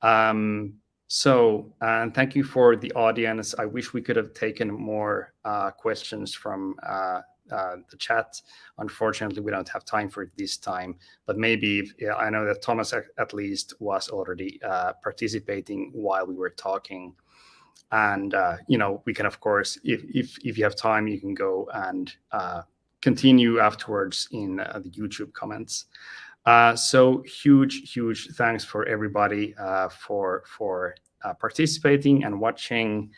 Um, so, and thank you for the audience. I wish we could have taken more questions from uh, the chat. Unfortunately, we don't have time for it this time, but maybe if, yeah, I know that Thomas at least was already uh, participating while we were talking. And, uh, you know, we can, of course, if, if, if you have time, you can go and uh, continue afterwards in uh, the YouTube comments. So huge, huge thanks for everybody for, for participating and watching.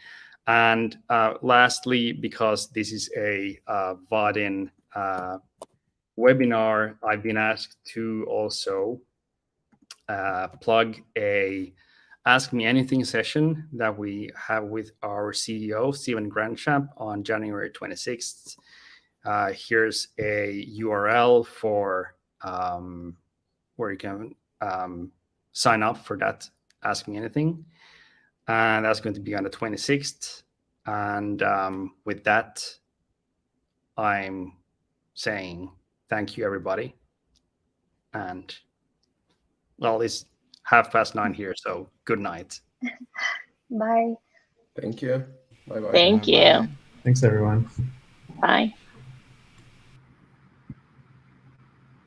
And uh, lastly, because this is a uh, Vaadin uh, webinar, I've been asked to also uh, plug a Ask Me Anything session that we have with our CEO, Steven Grandchamp, on January 26th. Uh, here's a URL for um, where you can um, sign up for that Ask Me Anything and that's going to be on the 26th. And um, with that, I'm saying thank you, everybody. And well, it's half past nine here, so good night. <laughs> Bye. Thank you. Bye bye. Thank you. Thanks, everyone. Bye.